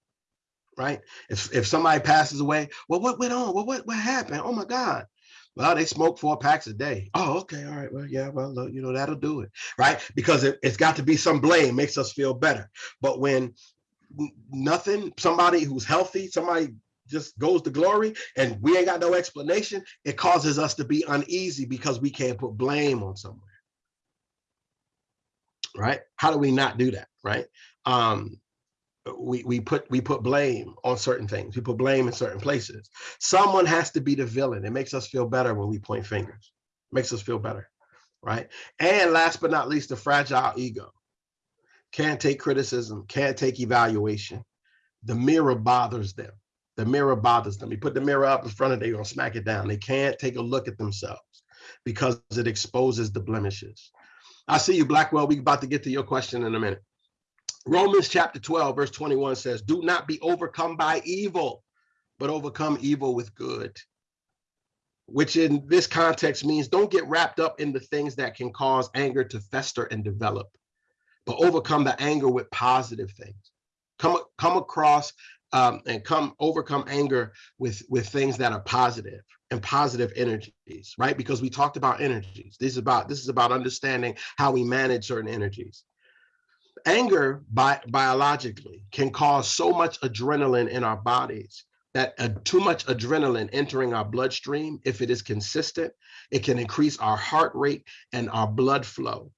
right? If, if somebody passes away, well, what went on? Well, what, what happened? Oh my God. Well, they smoke four packs a day. Oh, okay. All right. Well, yeah, well, you know, that'll do it. Right. Because it, it's got to be some blame makes us feel better. But when nothing, somebody who's healthy, somebody just goes to glory and we ain't got no explanation, it causes us to be uneasy because we can't put blame on somewhere. Right. How do we not do that? Right. Um, we we put we put blame on certain things. We put blame in certain places. Someone has to be the villain. It makes us feel better when we point fingers. It makes us feel better, right? And last but not least, the fragile ego. Can't take criticism, can't take evaluation. The mirror bothers them. The mirror bothers them. You put the mirror up in front of them, they're gonna smack it down. They can't take a look at themselves because it exposes the blemishes. I see you, Blackwell. We about to get to your question in a minute. Romans chapter 12, verse 21 says, Do not be overcome by evil, but overcome evil with good. Which in this context means don't get wrapped up in the things that can cause anger to fester and develop, but overcome the anger with positive things. Come, come across um, and come overcome anger with, with things that are positive and positive energies, right? Because we talked about energies. This is about this is about understanding how we manage certain energies anger bi biologically can cause so much adrenaline in our bodies that uh, too much adrenaline entering our bloodstream, if it is consistent, it can increase our heart rate and our blood flow,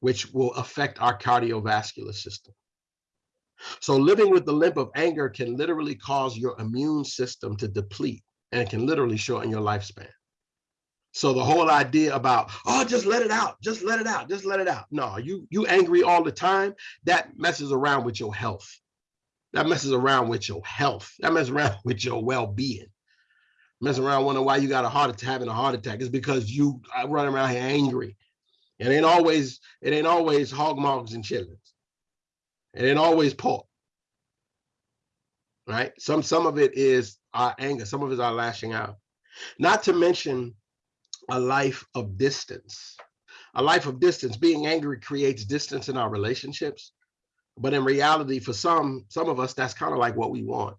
which will affect our cardiovascular system. So living with the limp of anger can literally cause your immune system to deplete and can literally shorten your lifespan. So the whole idea about, oh, just let it out, just let it out, just let it out. No, you you angry all the time, that messes around with your health. That messes around with your health. That messes around with your well-being. Messing around wondering why you got a heart attack, having a heart attack. It's because you run around here angry. It ain't always, it ain't always hog mogs and chitlins. It ain't always pork. Right? Some some of it is our anger, some of us are lashing out. Not to mention a life of distance. A life of distance, being angry creates distance in our relationships. But in reality, for some, some of us, that's kind of like what we want,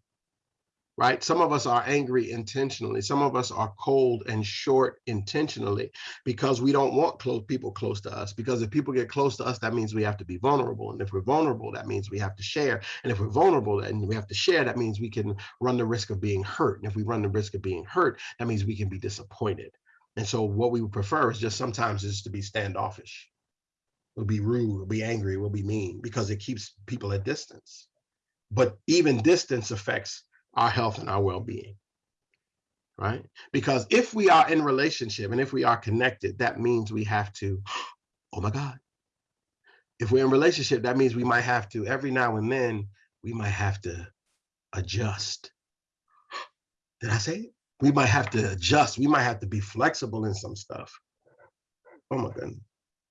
right? Some of us are angry intentionally. Some of us are cold and short intentionally because we don't want close people close to us. Because if people get close to us, that means we have to be vulnerable. And if we're vulnerable, that means we have to share. And if we're vulnerable and we have to share, that means we can run the risk of being hurt. And if we run the risk of being hurt, that means we can be disappointed. And so what we would prefer is just sometimes is to be standoffish. We'll be rude, we'll be angry, we'll be mean because it keeps people at distance. But even distance affects our health and our well-being right? Because if we are in relationship and if we are connected that means we have to oh my god. If we're in relationship that means we might have to every now and then we might have to adjust. Did i say it? We might have to adjust. We might have to be flexible in some stuff. Oh my goodness.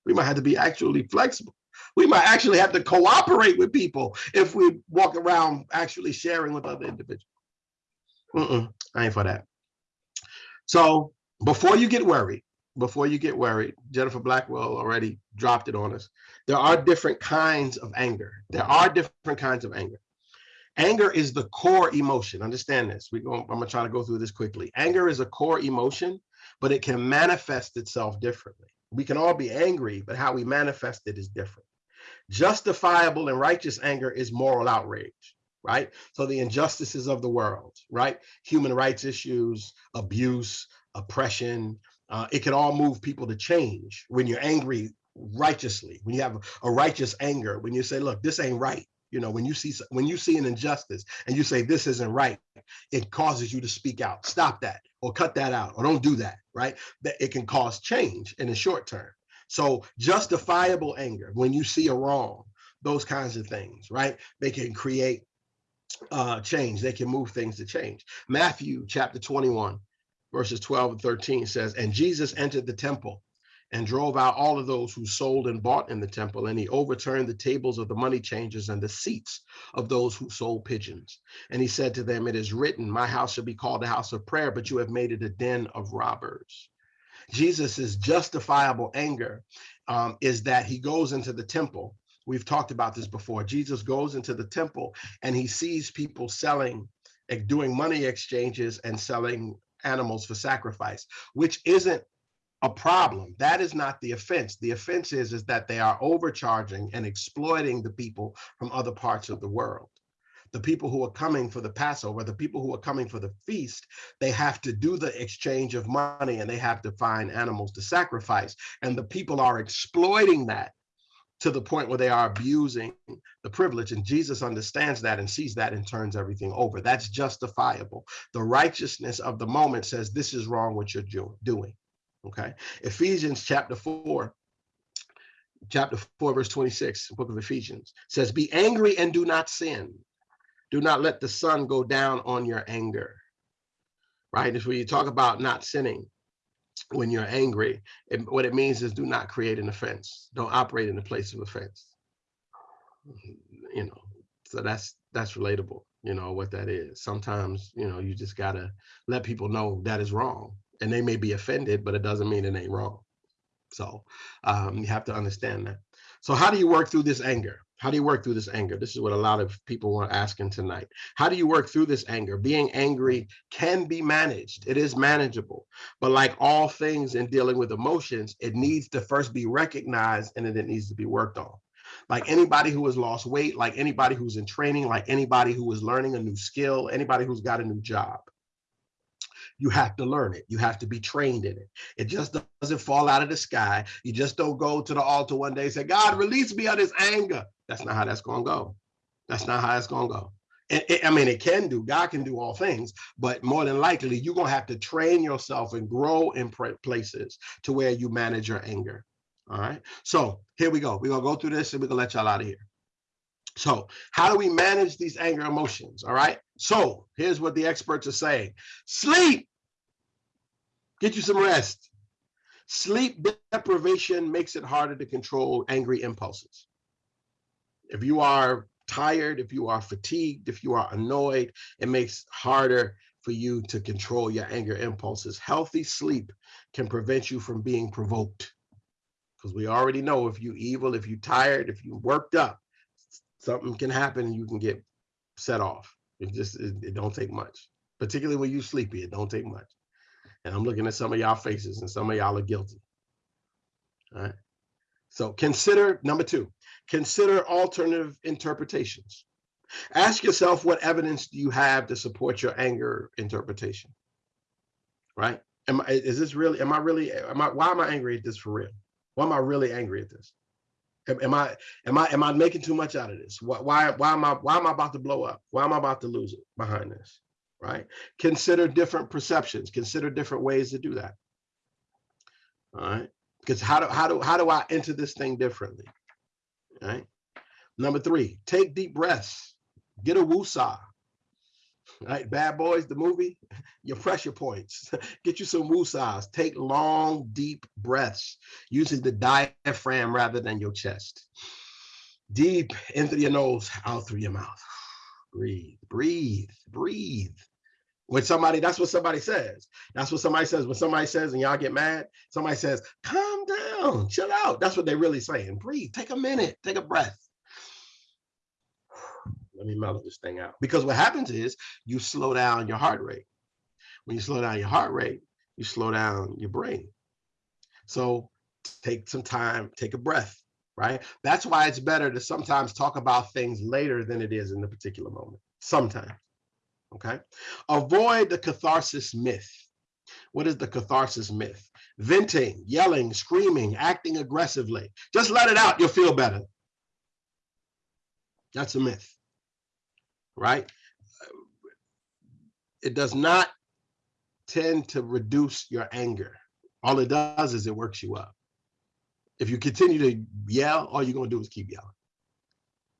We might have to be actually flexible. We might actually have to cooperate with people if we walk around actually sharing with other individuals. Mm -mm, I ain't for that. So before you get worried, before you get worried, Jennifer Blackwell already dropped it on us. There are different kinds of anger. There are different kinds of anger. Anger is the core emotion. Understand this. We go, I'm gonna try to go through this quickly. Anger is a core emotion, but it can manifest itself differently. We can all be angry, but how we manifest it is different. Justifiable and righteous anger is moral outrage, right? So the injustices of the world, right? Human rights issues, abuse, oppression, uh, it can all move people to change when you're angry righteously, when you have a righteous anger, when you say, look, this ain't right. You know, when you see when you see an injustice and you say this isn't right, it causes you to speak out. Stop that, or cut that out, or don't do that. Right? That it can cause change in the short term. So justifiable anger, when you see a wrong, those kinds of things, right? They can create uh, change. They can move things to change. Matthew chapter 21, verses 12 and 13 says, and Jesus entered the temple and drove out all of those who sold and bought in the temple, and he overturned the tables of the money changers and the seats of those who sold pigeons. And he said to them, it is written, my house shall be called a house of prayer, but you have made it a den of robbers. Jesus's justifiable anger um, is that he goes into the temple. We've talked about this before. Jesus goes into the temple and he sees people selling, like doing money exchanges and selling animals for sacrifice, which isn't a problem. That is not the offense. The offense is, is that they are overcharging and exploiting the people from other parts of the world the people who are coming for the Passover, the people who are coming for the feast, they have to do the exchange of money and they have to find animals to sacrifice. And the people are exploiting that to the point where they are abusing the privilege. And Jesus understands that and sees that and turns everything over. That's justifiable. The righteousness of the moment says, this is wrong what you're doing. Okay. Ephesians chapter 4 chapter 4 verse 26 book of ephesians says be angry and do not sin do not let the sun go down on your anger. Right? If we talk about not sinning when you're angry, it, what it means is do not create an offense. Don't operate in the place of offense. You know, so that's that's relatable, you know, what that is. Sometimes, you know, you just gotta let people know that is wrong. And they may be offended, but it doesn't mean it ain't wrong. So um, you have to understand that. So how do you work through this anger? How do you work through this anger? This is what a lot of people are asking tonight. How do you work through this anger? Being angry can be managed. It is manageable. But like all things in dealing with emotions, it needs to first be recognized and then it needs to be worked on. Like anybody who has lost weight, like anybody who's in training, like anybody who is learning a new skill, anybody who's got a new job you have to learn it. You have to be trained in it. It just doesn't fall out of the sky. You just don't go to the altar one day and say, God, release me of this anger. That's not how that's going to go. That's not how it's going to go. It, I mean, it can do, God can do all things, but more than likely, you're going to have to train yourself and grow in places to where you manage your anger. All right. So here we go. We're going to go through this and we're going to let y'all out of here. So how do we manage these anger emotions? All right. So here's what the experts are saying. Sleep. Get you some rest. Sleep deprivation makes it harder to control angry impulses. If you are tired, if you are fatigued, if you are annoyed, it makes harder for you to control your anger impulses. Healthy sleep can prevent you from being provoked. Because we already know if you evil, if you tired, if you worked up, something can happen and you can get set off. It just, it, it don't take much. Particularly when you sleepy, it don't take much. And I'm looking at some of y'all faces and some of y'all are guilty. All right. So consider, number two, consider alternative interpretations. Ask yourself what evidence do you have to support your anger interpretation? Right? Am I, is this really, am I really, am I, why am I angry at this for real? Why am I really angry at this? Am, am I, am I, am I making too much out of this? Why, why, why am I, why am I about to blow up? Why am I about to lose it behind this? Right? Consider different perceptions, consider different ways to do that. All right. Because how do how do how do I enter this thing differently? All right. Number three, take deep breaths. Get a woosah. Right, Bad Boys, the movie, your pressure points. Get you some woosahs. Take long, deep breaths using the diaphragm rather than your chest. Deep in through your nose, out through your mouth. Breathe, breathe, breathe. When somebody, that's what somebody says. That's what somebody says. When somebody says, and y'all get mad, somebody says, calm down, chill out. That's what they're really saying. Breathe, take a minute, take a breath. Let me mellow this thing out. Because what happens is you slow down your heart rate. When you slow down your heart rate, you slow down your brain. So take some time, take a breath, right? That's why it's better to sometimes talk about things later than it is in the particular moment. Sometimes okay? Avoid the catharsis myth. What is the catharsis myth? Venting, yelling, screaming, acting aggressively. Just let it out, you'll feel better. That's a myth, right? It does not tend to reduce your anger. All it does is it works you up. If you continue to yell, all you're gonna do is keep yelling.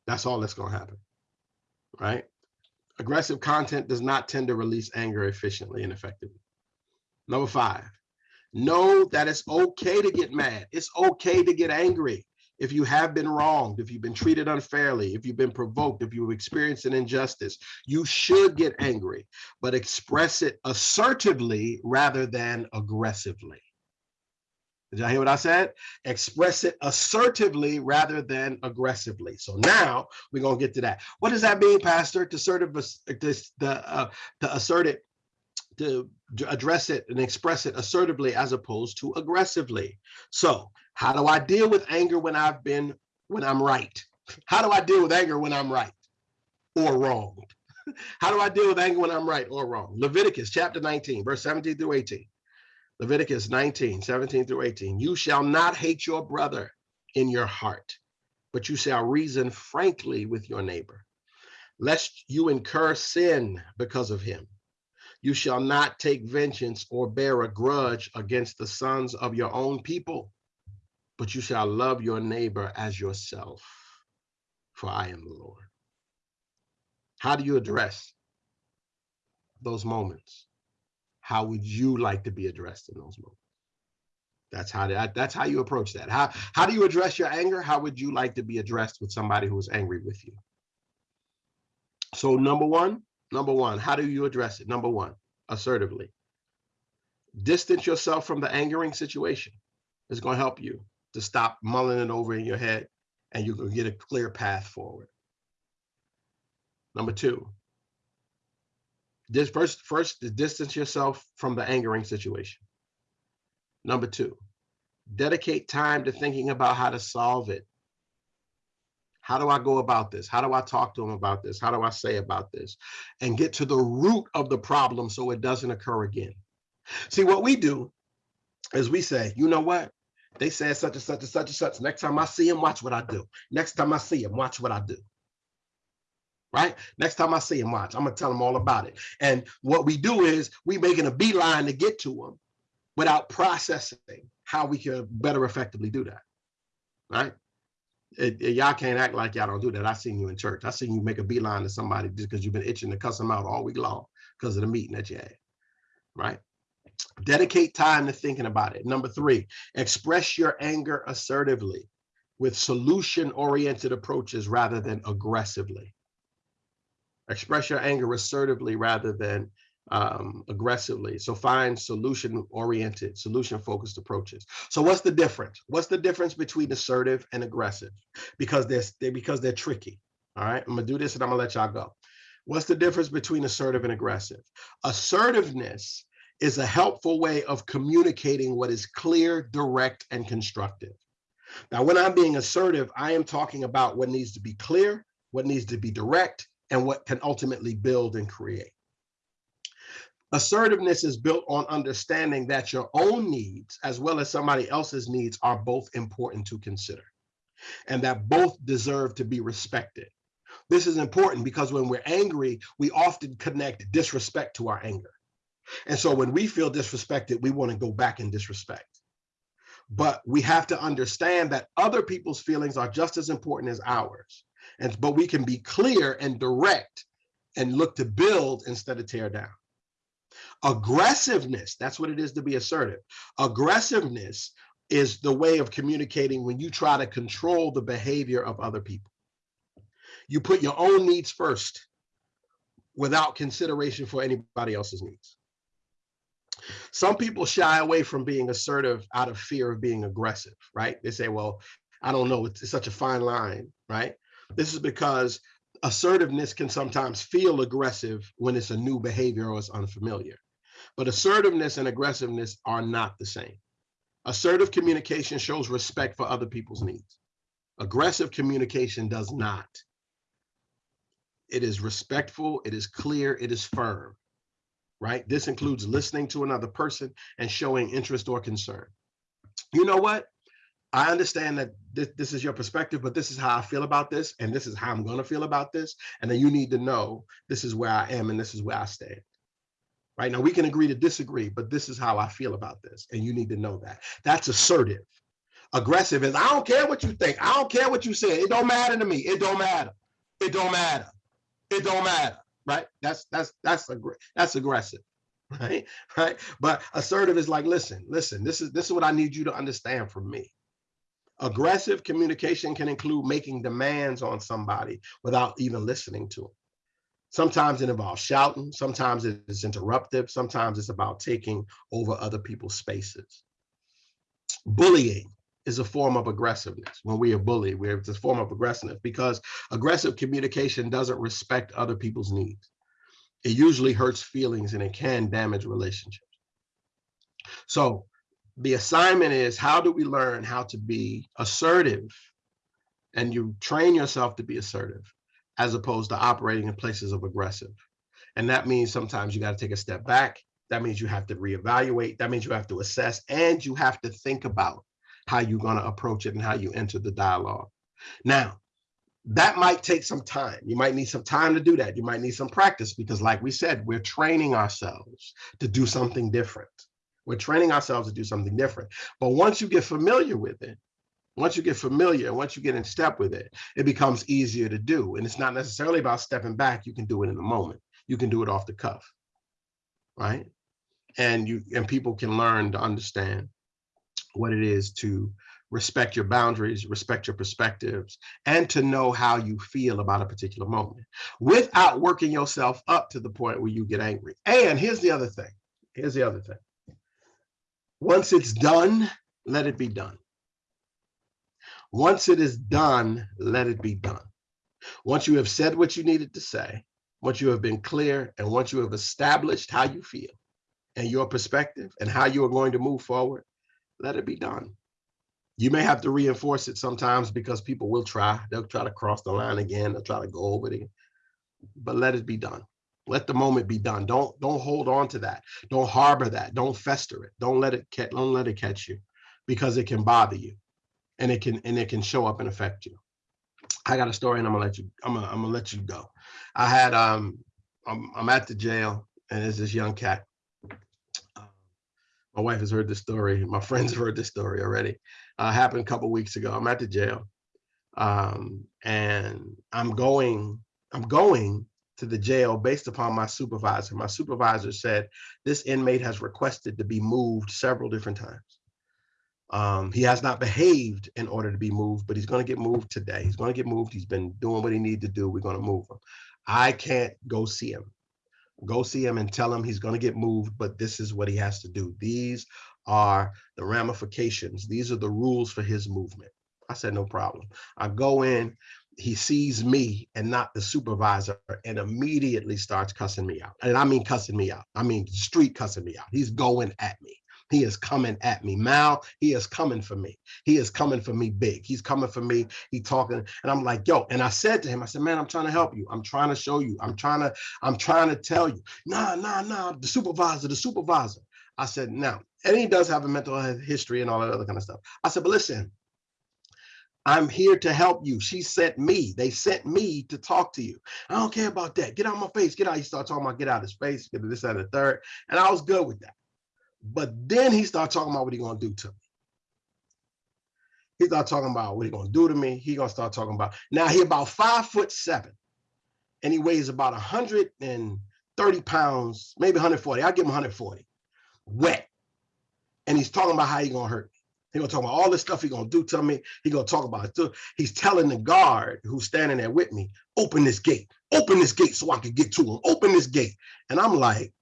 That's all that's gonna happen, right? Aggressive content does not tend to release anger efficiently and effectively. Number five, know that it's okay to get mad. It's okay to get angry. If you have been wronged, if you've been treated unfairly, if you've been provoked, if you've experienced an injustice, you should get angry, but express it assertively rather than aggressively. Did y'all hear what I said? Express it assertively rather than aggressively. So now we're gonna get to that. What does that mean, Pastor? To assertive, this the uh, to assert it, to, to address it and express it assertively as opposed to aggressively. So how do I deal with anger when I've been when I'm right? How do I deal with anger when I'm right or wrong? How do I deal with anger when I'm right or wrong? Leviticus chapter 19, verse 17 through 18. Leviticus 19, 17 through 18. You shall not hate your brother in your heart, but you shall reason frankly with your neighbor, lest you incur sin because of him. You shall not take vengeance or bear a grudge against the sons of your own people, but you shall love your neighbor as yourself, for I am the Lord. How do you address those moments? How would you like to be addressed in those moments? That's how that, that's how you approach that. How how do you address your anger? How would you like to be addressed with somebody who is angry with you? So number one, number one, how do you address it? Number one, assertively. Distance yourself from the angering situation. It's going to help you to stop mulling it over in your head and you can get a clear path forward. Number two, this first, first distance yourself from the angering situation. Number two, dedicate time to thinking about how to solve it. How do I go about this? How do I talk to them about this? How do I say about this? And get to the root of the problem so it doesn't occur again. See, what we do is we say, you know what? They said such and such and such and such. Next time I see him, watch what I do. Next time I see him, watch what I do right? Next time I see him, watch, I'm gonna tell him all about it. And what we do is we making a beeline to get to him without processing how we can better effectively do that, right? y'all can't act like y'all don't do that. I seen you in church. I seen you make a beeline to somebody just because you've been itching to cuss them out all week long because of the meeting that you had, right? Dedicate time to thinking about it. Number three, express your anger assertively with solution-oriented approaches rather than aggressively. Express your anger assertively rather than um, aggressively. So find solution oriented, solution focused approaches. So what's the difference? What's the difference between assertive and aggressive? Because they're, they, because they're tricky. All right, I'm gonna do this and I'm gonna let y'all go. What's the difference between assertive and aggressive? Assertiveness is a helpful way of communicating what is clear, direct, and constructive. Now, when I'm being assertive, I am talking about what needs to be clear, what needs to be direct, and what can ultimately build and create. Assertiveness is built on understanding that your own needs, as well as somebody else's needs, are both important to consider, and that both deserve to be respected. This is important because when we're angry, we often connect disrespect to our anger. And so when we feel disrespected, we want to go back in disrespect. But we have to understand that other people's feelings are just as important as ours. And but we can be clear and direct and look to build instead of tear down. Aggressiveness, that's what it is to be assertive. Aggressiveness is the way of communicating when you try to control the behavior of other people. You put your own needs first without consideration for anybody else's needs. Some people shy away from being assertive out of fear of being aggressive, right? They say, well, I don't know, it's, it's such a fine line, right? This is because assertiveness can sometimes feel aggressive when it's a new behavior or it's unfamiliar. But assertiveness and aggressiveness are not the same. Assertive communication shows respect for other people's needs. Aggressive communication does not. It is respectful, it is clear, it is firm, right? This includes listening to another person and showing interest or concern. You know what? I understand that this, this is your perspective, but this is how I feel about this, and this is how I'm going to feel about this. And then you need to know this is where I am and this is where I stand. Right now, we can agree to disagree, but this is how I feel about this, and you need to know that. That's assertive. Aggressive is I don't care what you think. I don't care what you say. It don't matter to me. It don't matter. It don't matter. It don't matter. Right? That's that's that's that's aggressive right right but assertive is like listen listen this is this is what i need you to understand from me Aggressive communication can include making demands on somebody without even listening to them. Sometimes it involves shouting, sometimes it's interruptive, sometimes it's about taking over other people's spaces. Bullying is a form of aggressiveness. When we are bullied, we're it's a form of aggressiveness because aggressive communication doesn't respect other people's needs. It usually hurts feelings and it can damage relationships. So the assignment is how do we learn how to be assertive and you train yourself to be assertive as opposed to operating in places of aggressive. And that means sometimes you got to take a step back. That means you have to reevaluate. That means you have to assess and you have to think about how you're going to approach it and how you enter the dialogue. Now, that might take some time. You might need some time to do that. You might need some practice because like we said, we're training ourselves to do something different. We're training ourselves to do something different. But once you get familiar with it, once you get familiar, once you get in step with it, it becomes easier to do. And it's not necessarily about stepping back. You can do it in the moment. You can do it off the cuff, right? And you and people can learn to understand what it is to respect your boundaries, respect your perspectives, and to know how you feel about a particular moment without working yourself up to the point where you get angry. And here's the other thing. Here's the other thing. Once it's done, let it be done. Once it is done, let it be done. Once you have said what you needed to say, once you have been clear, and once you have established how you feel and your perspective and how you are going to move forward, let it be done. You may have to reinforce it sometimes because people will try. They'll try to cross the line again. They'll try to go over it, but let it be done. Let the moment be done. Don't don't hold on to that. Don't harbor that. Don't fester it. Don't let it catch. Don't let it catch you, because it can bother you, and it can and it can show up and affect you. I got a story, and I'm gonna let you. I'm gonna I'm gonna let you go. I had um I'm I'm at the jail, and there's this young cat. Uh, my wife has heard this story. My friends have heard this story already. Uh, happened a couple weeks ago. I'm at the jail, um, and I'm going. I'm going to the jail based upon my supervisor. My supervisor said this inmate has requested to be moved several different times. Um, he has not behaved in order to be moved, but he's going to get moved today. He's going to get moved. He's been doing what he needs to do. We're going to move him. I can't go see him. Go see him and tell him he's going to get moved, but this is what he has to do. These are the ramifications. These are the rules for his movement. I said, no problem. I go in, he sees me and not the supervisor and immediately starts cussing me out. And I mean cussing me out. I mean street cussing me out. He's going at me. He is coming at me. Mal, he is coming for me. He is coming for me big. He's coming for me. He talking. And I'm like, yo, and I said to him, I said, man, I'm trying to help you. I'm trying to show you. I'm trying to, I'm trying to tell you. Nah, nah, nah, the supervisor, the supervisor. I said, now, and he does have a mental history and all that other kind of stuff. I said, but listen, I'm here to help you. She sent me. They sent me to talk to you. I don't care about that. Get out of my face. Get out. He started talking about get out of space, get this, and the third. And I was good with that. But then he started talking about what he gonna do to me. He started talking about what he gonna do to me. He gonna start talking about now he about five foot seven, and he weighs about 130 pounds, maybe 140. I'll give him 140, wet. And he's talking about how he gonna hurt me. He gonna talk about all this stuff he gonna do to me. He gonna talk about it. He's telling the guard who's standing there with me, open this gate, open this gate so I can get to him, open this gate. And I'm like,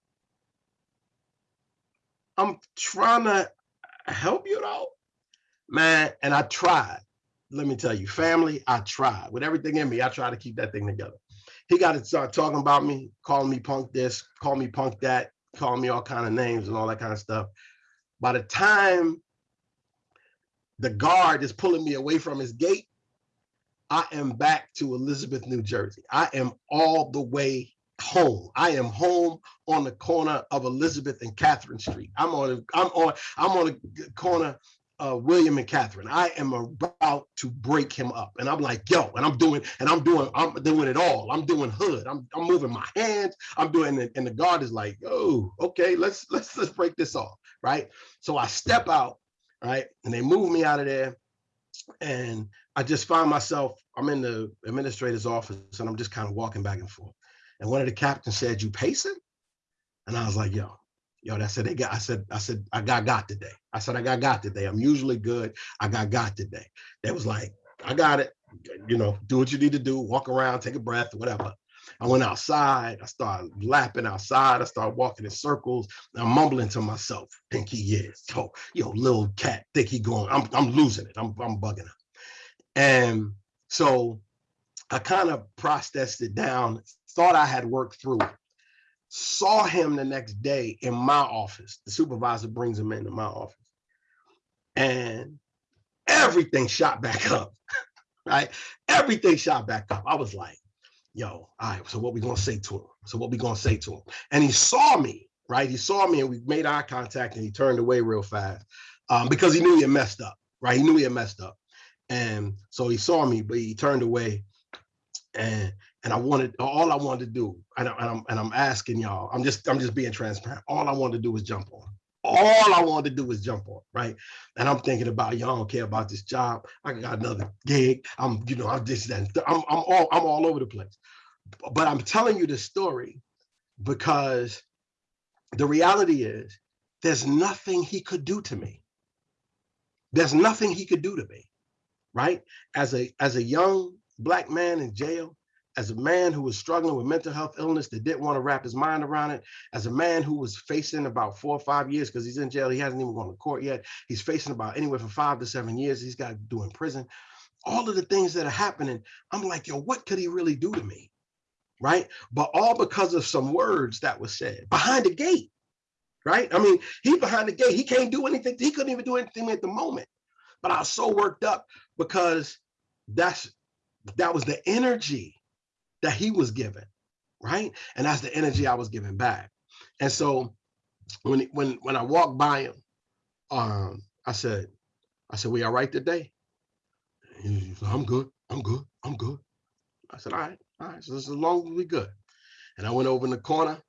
I'm trying to help you out, man. And I tried. Let me tell you, family, I tried with everything in me. I tried to keep that thing together. He got to start talking about me, calling me punk this, call me punk that, calling me all kind of names and all that kind of stuff. By the time the guard is pulling me away from his gate, I am back to Elizabeth, New Jersey. I am all the way home. I am home on the corner of Elizabeth and Catherine Street. I'm on I'm on I'm on the corner of William and Catherine. I am about to break him up. And I'm like, yo, and I'm doing, and I'm doing, I'm doing it all. I'm doing hood. I'm I'm moving my hands. I'm doing it. And the guard is like, oh, okay, let's let's let's break this off. Right. So I step out, right? And they move me out of there. And I just find myself, I'm in the administrator's office and I'm just kind of walking back and forth. And one of the captains said, you pacing? And I was like, yo, yo, that said they got, I said, I said, I got got today. I said, I got got today. I'm usually good. I got got today. They was like, I got it. You know, do what you need to do, walk around, take a breath, whatever. I went outside. I started lapping outside. I started walking in circles. I'm mumbling to myself, think he is. Yo, yo, little cat, think he going. I'm, I'm losing it. I'm, I'm bugging him. And so I kind of processed it down, thought I had worked through it. Saw him the next day in my office. The supervisor brings him into my office. And everything shot back up, right? Everything shot back up. I was like, yo, all right, so what we gonna say to him? So what we gonna say to him? And he saw me, right? He saw me and we made eye contact and he turned away real fast um, because he knew he had messed up, right? He knew he had messed up. And so he saw me, but he turned away and and I wanted all I wanted to do, and, I, and I'm and I'm asking y'all, I'm just I'm just being transparent. All I wanted to do was jump on. All I wanted to do was jump on, right? And I'm thinking about y'all don't care about this job. I got another gig. I'm, you know, I'm this that. I'm I'm all I'm all over the place. But I'm telling you this story because the reality is there's nothing he could do to me. There's nothing he could do to me, right? As a as a young black man in jail, as a man who was struggling with mental health illness that didn't want to wrap his mind around it, as a man who was facing about four or five years because he's in jail, he hasn't even gone to court yet. He's facing about anywhere from five to seven years he's got to do in prison. All of the things that are happening, I'm like, yo, what could he really do to me? Right? But all because of some words that was said behind the gate. Right? I mean, he behind the gate. He can't do anything. He couldn't even do anything at the moment. But I was so worked up because that's that was the energy that he was given, right? And that's the energy I was giving back. And so when when when I walked by him, um, I said, I said, we all right today? He said, I'm good, I'm good, I'm good. I said, all right, all right, so as long as we good. And I went over in the corner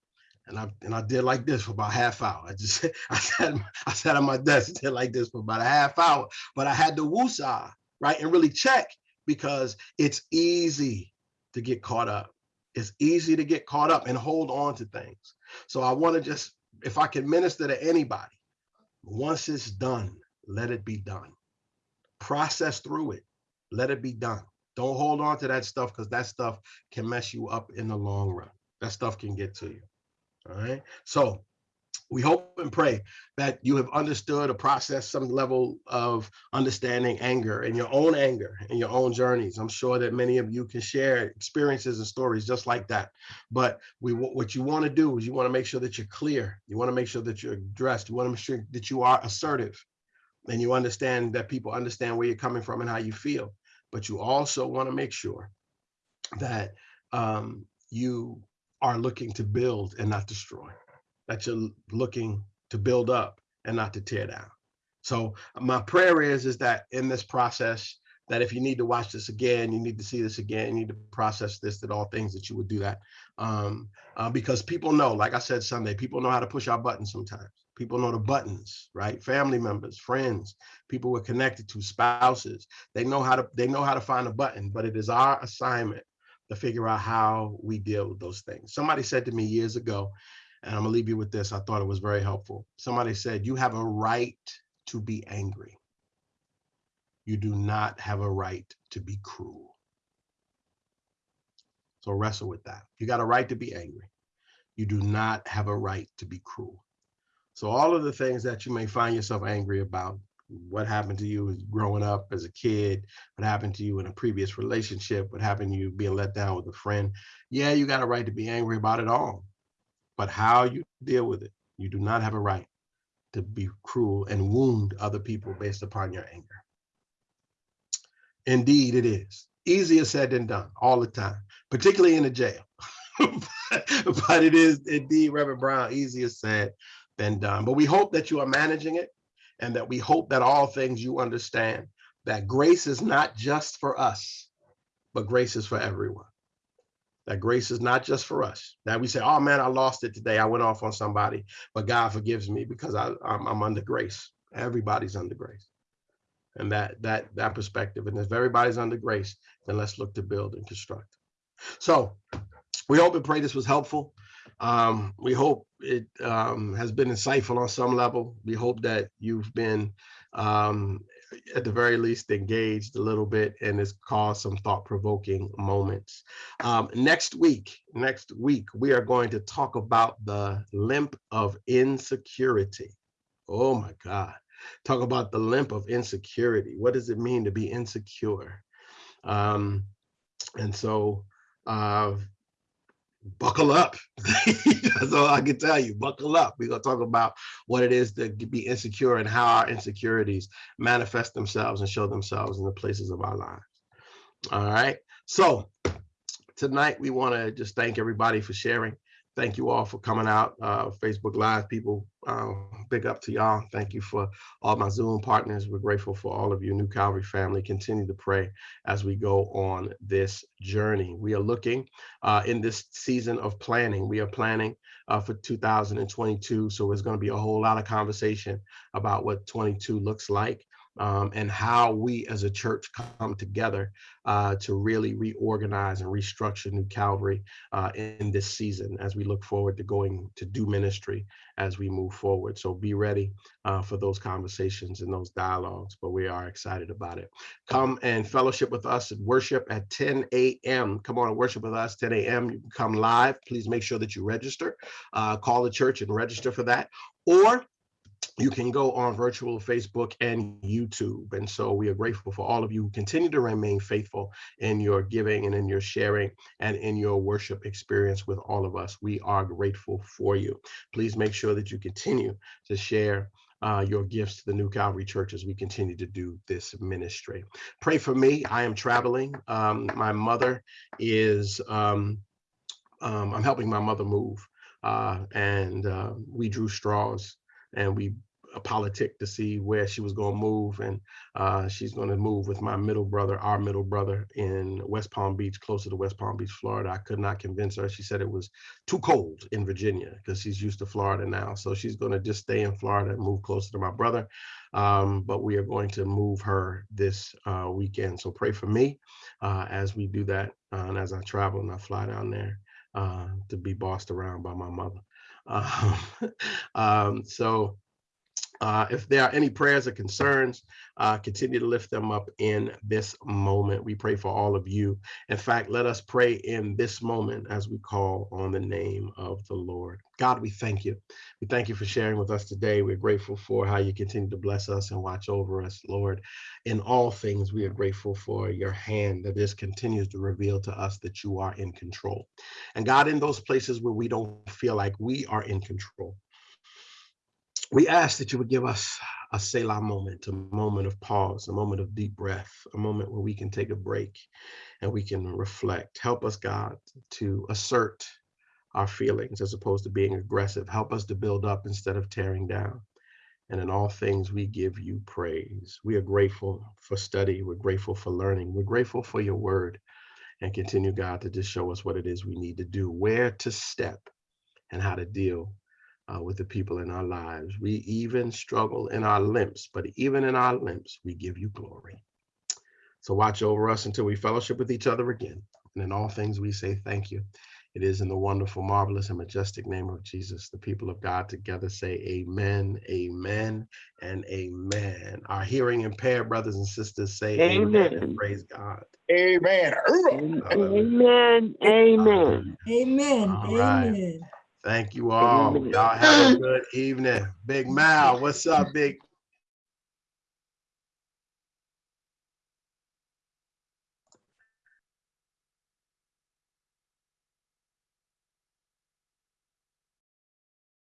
and I and I did like this for about half hour. I just I sat I sat on my desk did like this for about a half hour, but I had to woosah, right, and really check because it's easy to get caught up. It's easy to get caught up and hold on to things. So I want to just, if I can minister to anybody, once it's done, let it be done. Process through it. Let it be done. Don't hold on to that stuff because that stuff can mess you up in the long run. That stuff can get to you. All right. So we hope and pray that you have understood or processed some level of understanding anger and your own anger and your own journeys. I'm sure that many of you can share experiences and stories just like that. But we what you want to do is you want to make sure that you're clear. You want to make sure that you're addressed. You want to make sure that you are assertive and you understand that people understand where you're coming from and how you feel. But you also want to make sure that um, you are looking to build and not destroy that you're looking to build up and not to tear down. So my prayer is, is that in this process, that if you need to watch this again, you need to see this again, you need to process this, that all things that you would do that. Um, uh, because people know, like I said Sunday, people know how to push our buttons sometimes. People know the buttons, right? Family members, friends, people we're connected to, spouses. They know how to they know how to find a button, but it is our assignment to figure out how we deal with those things. Somebody said to me years ago, and I'm gonna leave you with this. I thought it was very helpful. Somebody said, you have a right to be angry. You do not have a right to be cruel. So wrestle with that. You got a right to be angry. You do not have a right to be cruel. So all of the things that you may find yourself angry about, what happened to you growing up as a kid, what happened to you in a previous relationship, what happened to you being let down with a friend. Yeah, you got a right to be angry about it all. But how you deal with it, you do not have a right to be cruel and wound other people based upon your anger. Indeed, it is. Easier said than done all the time, particularly in the jail. but it is indeed, Reverend Brown, easier said than done. But we hope that you are managing it and that we hope that all things you understand that grace is not just for us, but grace is for everyone. That grace is not just for us. That we say, oh man, I lost it today. I went off on somebody, but God forgives me because I, I'm, I'm under grace. Everybody's under grace. And that that that perspective. And if everybody's under grace, then let's look to build and construct. So we hope and pray this was helpful. Um, we hope it um, has been insightful on some level. We hope that you've been, um, at the very least, engaged a little bit and has caused some thought-provoking moments. Um, next week, next week, we are going to talk about the limp of insecurity. Oh my God. Talk about the limp of insecurity. What does it mean to be insecure? Um, and so uh, buckle up. That's all I can tell you. Buckle up. We're going to talk about what it is to be insecure and how our insecurities manifest themselves and show themselves in the places of our lives. All right. So tonight we want to just thank everybody for sharing thank you all for coming out. Uh, Facebook Live people, uh, big up to y'all. Thank you for all my Zoom partners. We're grateful for all of you, New Calvary family. Continue to pray as we go on this journey. We are looking uh, in this season of planning. We are planning uh, for 2022. So it's going to be a whole lot of conversation about what 22 looks like um, and how we as a church come together uh, to really reorganize and restructure New Calvary uh, in this season as we look forward to going to do ministry as we move forward. So be ready uh, for those conversations and those dialogues, but we are excited about it. Come and fellowship with us at worship at 10 a.m. Come on and worship with us 10 a.m. You can come live. Please make sure that you register. Uh, call the church and register for that. Or you can go on virtual Facebook and YouTube. And so we are grateful for all of you who continue to remain faithful in your giving and in your sharing and in your worship experience with all of us. We are grateful for you. Please make sure that you continue to share uh, your gifts to the New Calvary Church as we continue to do this ministry. Pray for me. I am traveling. Um, my mother is, um, um, I'm helping my mother move. Uh, and uh, we drew straws and we a politic to see where she was going to move and uh, she's going to move with my middle brother our middle brother in west palm beach closer to west palm beach florida. I could not convince her. She said it was too cold in virginia because she's used to florida now. So she's going to just stay in florida and move closer to my brother. Um, but we are going to move her this uh, weekend. So pray for me uh, as we do that uh, and as i travel and i fly down there uh, to be bossed around by my mother um, um, so uh, if there are any prayers or concerns, uh, continue to lift them up in this moment. We pray for all of you. In fact, let us pray in this moment as we call on the name of the Lord. God, we thank you. We thank you for sharing with us today. We're grateful for how you continue to bless us and watch over us, Lord. In all things, we are grateful for your hand that this continues to reveal to us that you are in control. And God, in those places where we don't feel like we are in control, we ask that you would give us a Selah moment, a moment of pause, a moment of deep breath, a moment where we can take a break and we can reflect. Help us, God, to assert our feelings as opposed to being aggressive. Help us to build up instead of tearing down. And in all things, we give you praise. We are grateful for study. We're grateful for learning. We're grateful for your word and continue, God, to just show us what it is we need to do, where to step, and how to deal uh, with the people in our lives. We even struggle in our limps, but even in our limps, we give you glory. So watch over us until we fellowship with each other again. And in all things, we say thank you. It is in the wonderful, marvelous, and majestic name of Jesus, the people of God together say amen, amen, and amen. Our hearing impaired brothers and sisters say amen, and Amen. praise God. Amen. Amen. Amen. Amen. All right. Amen. Thank you all. Y'all have a good evening. Big Mal, what's up, Big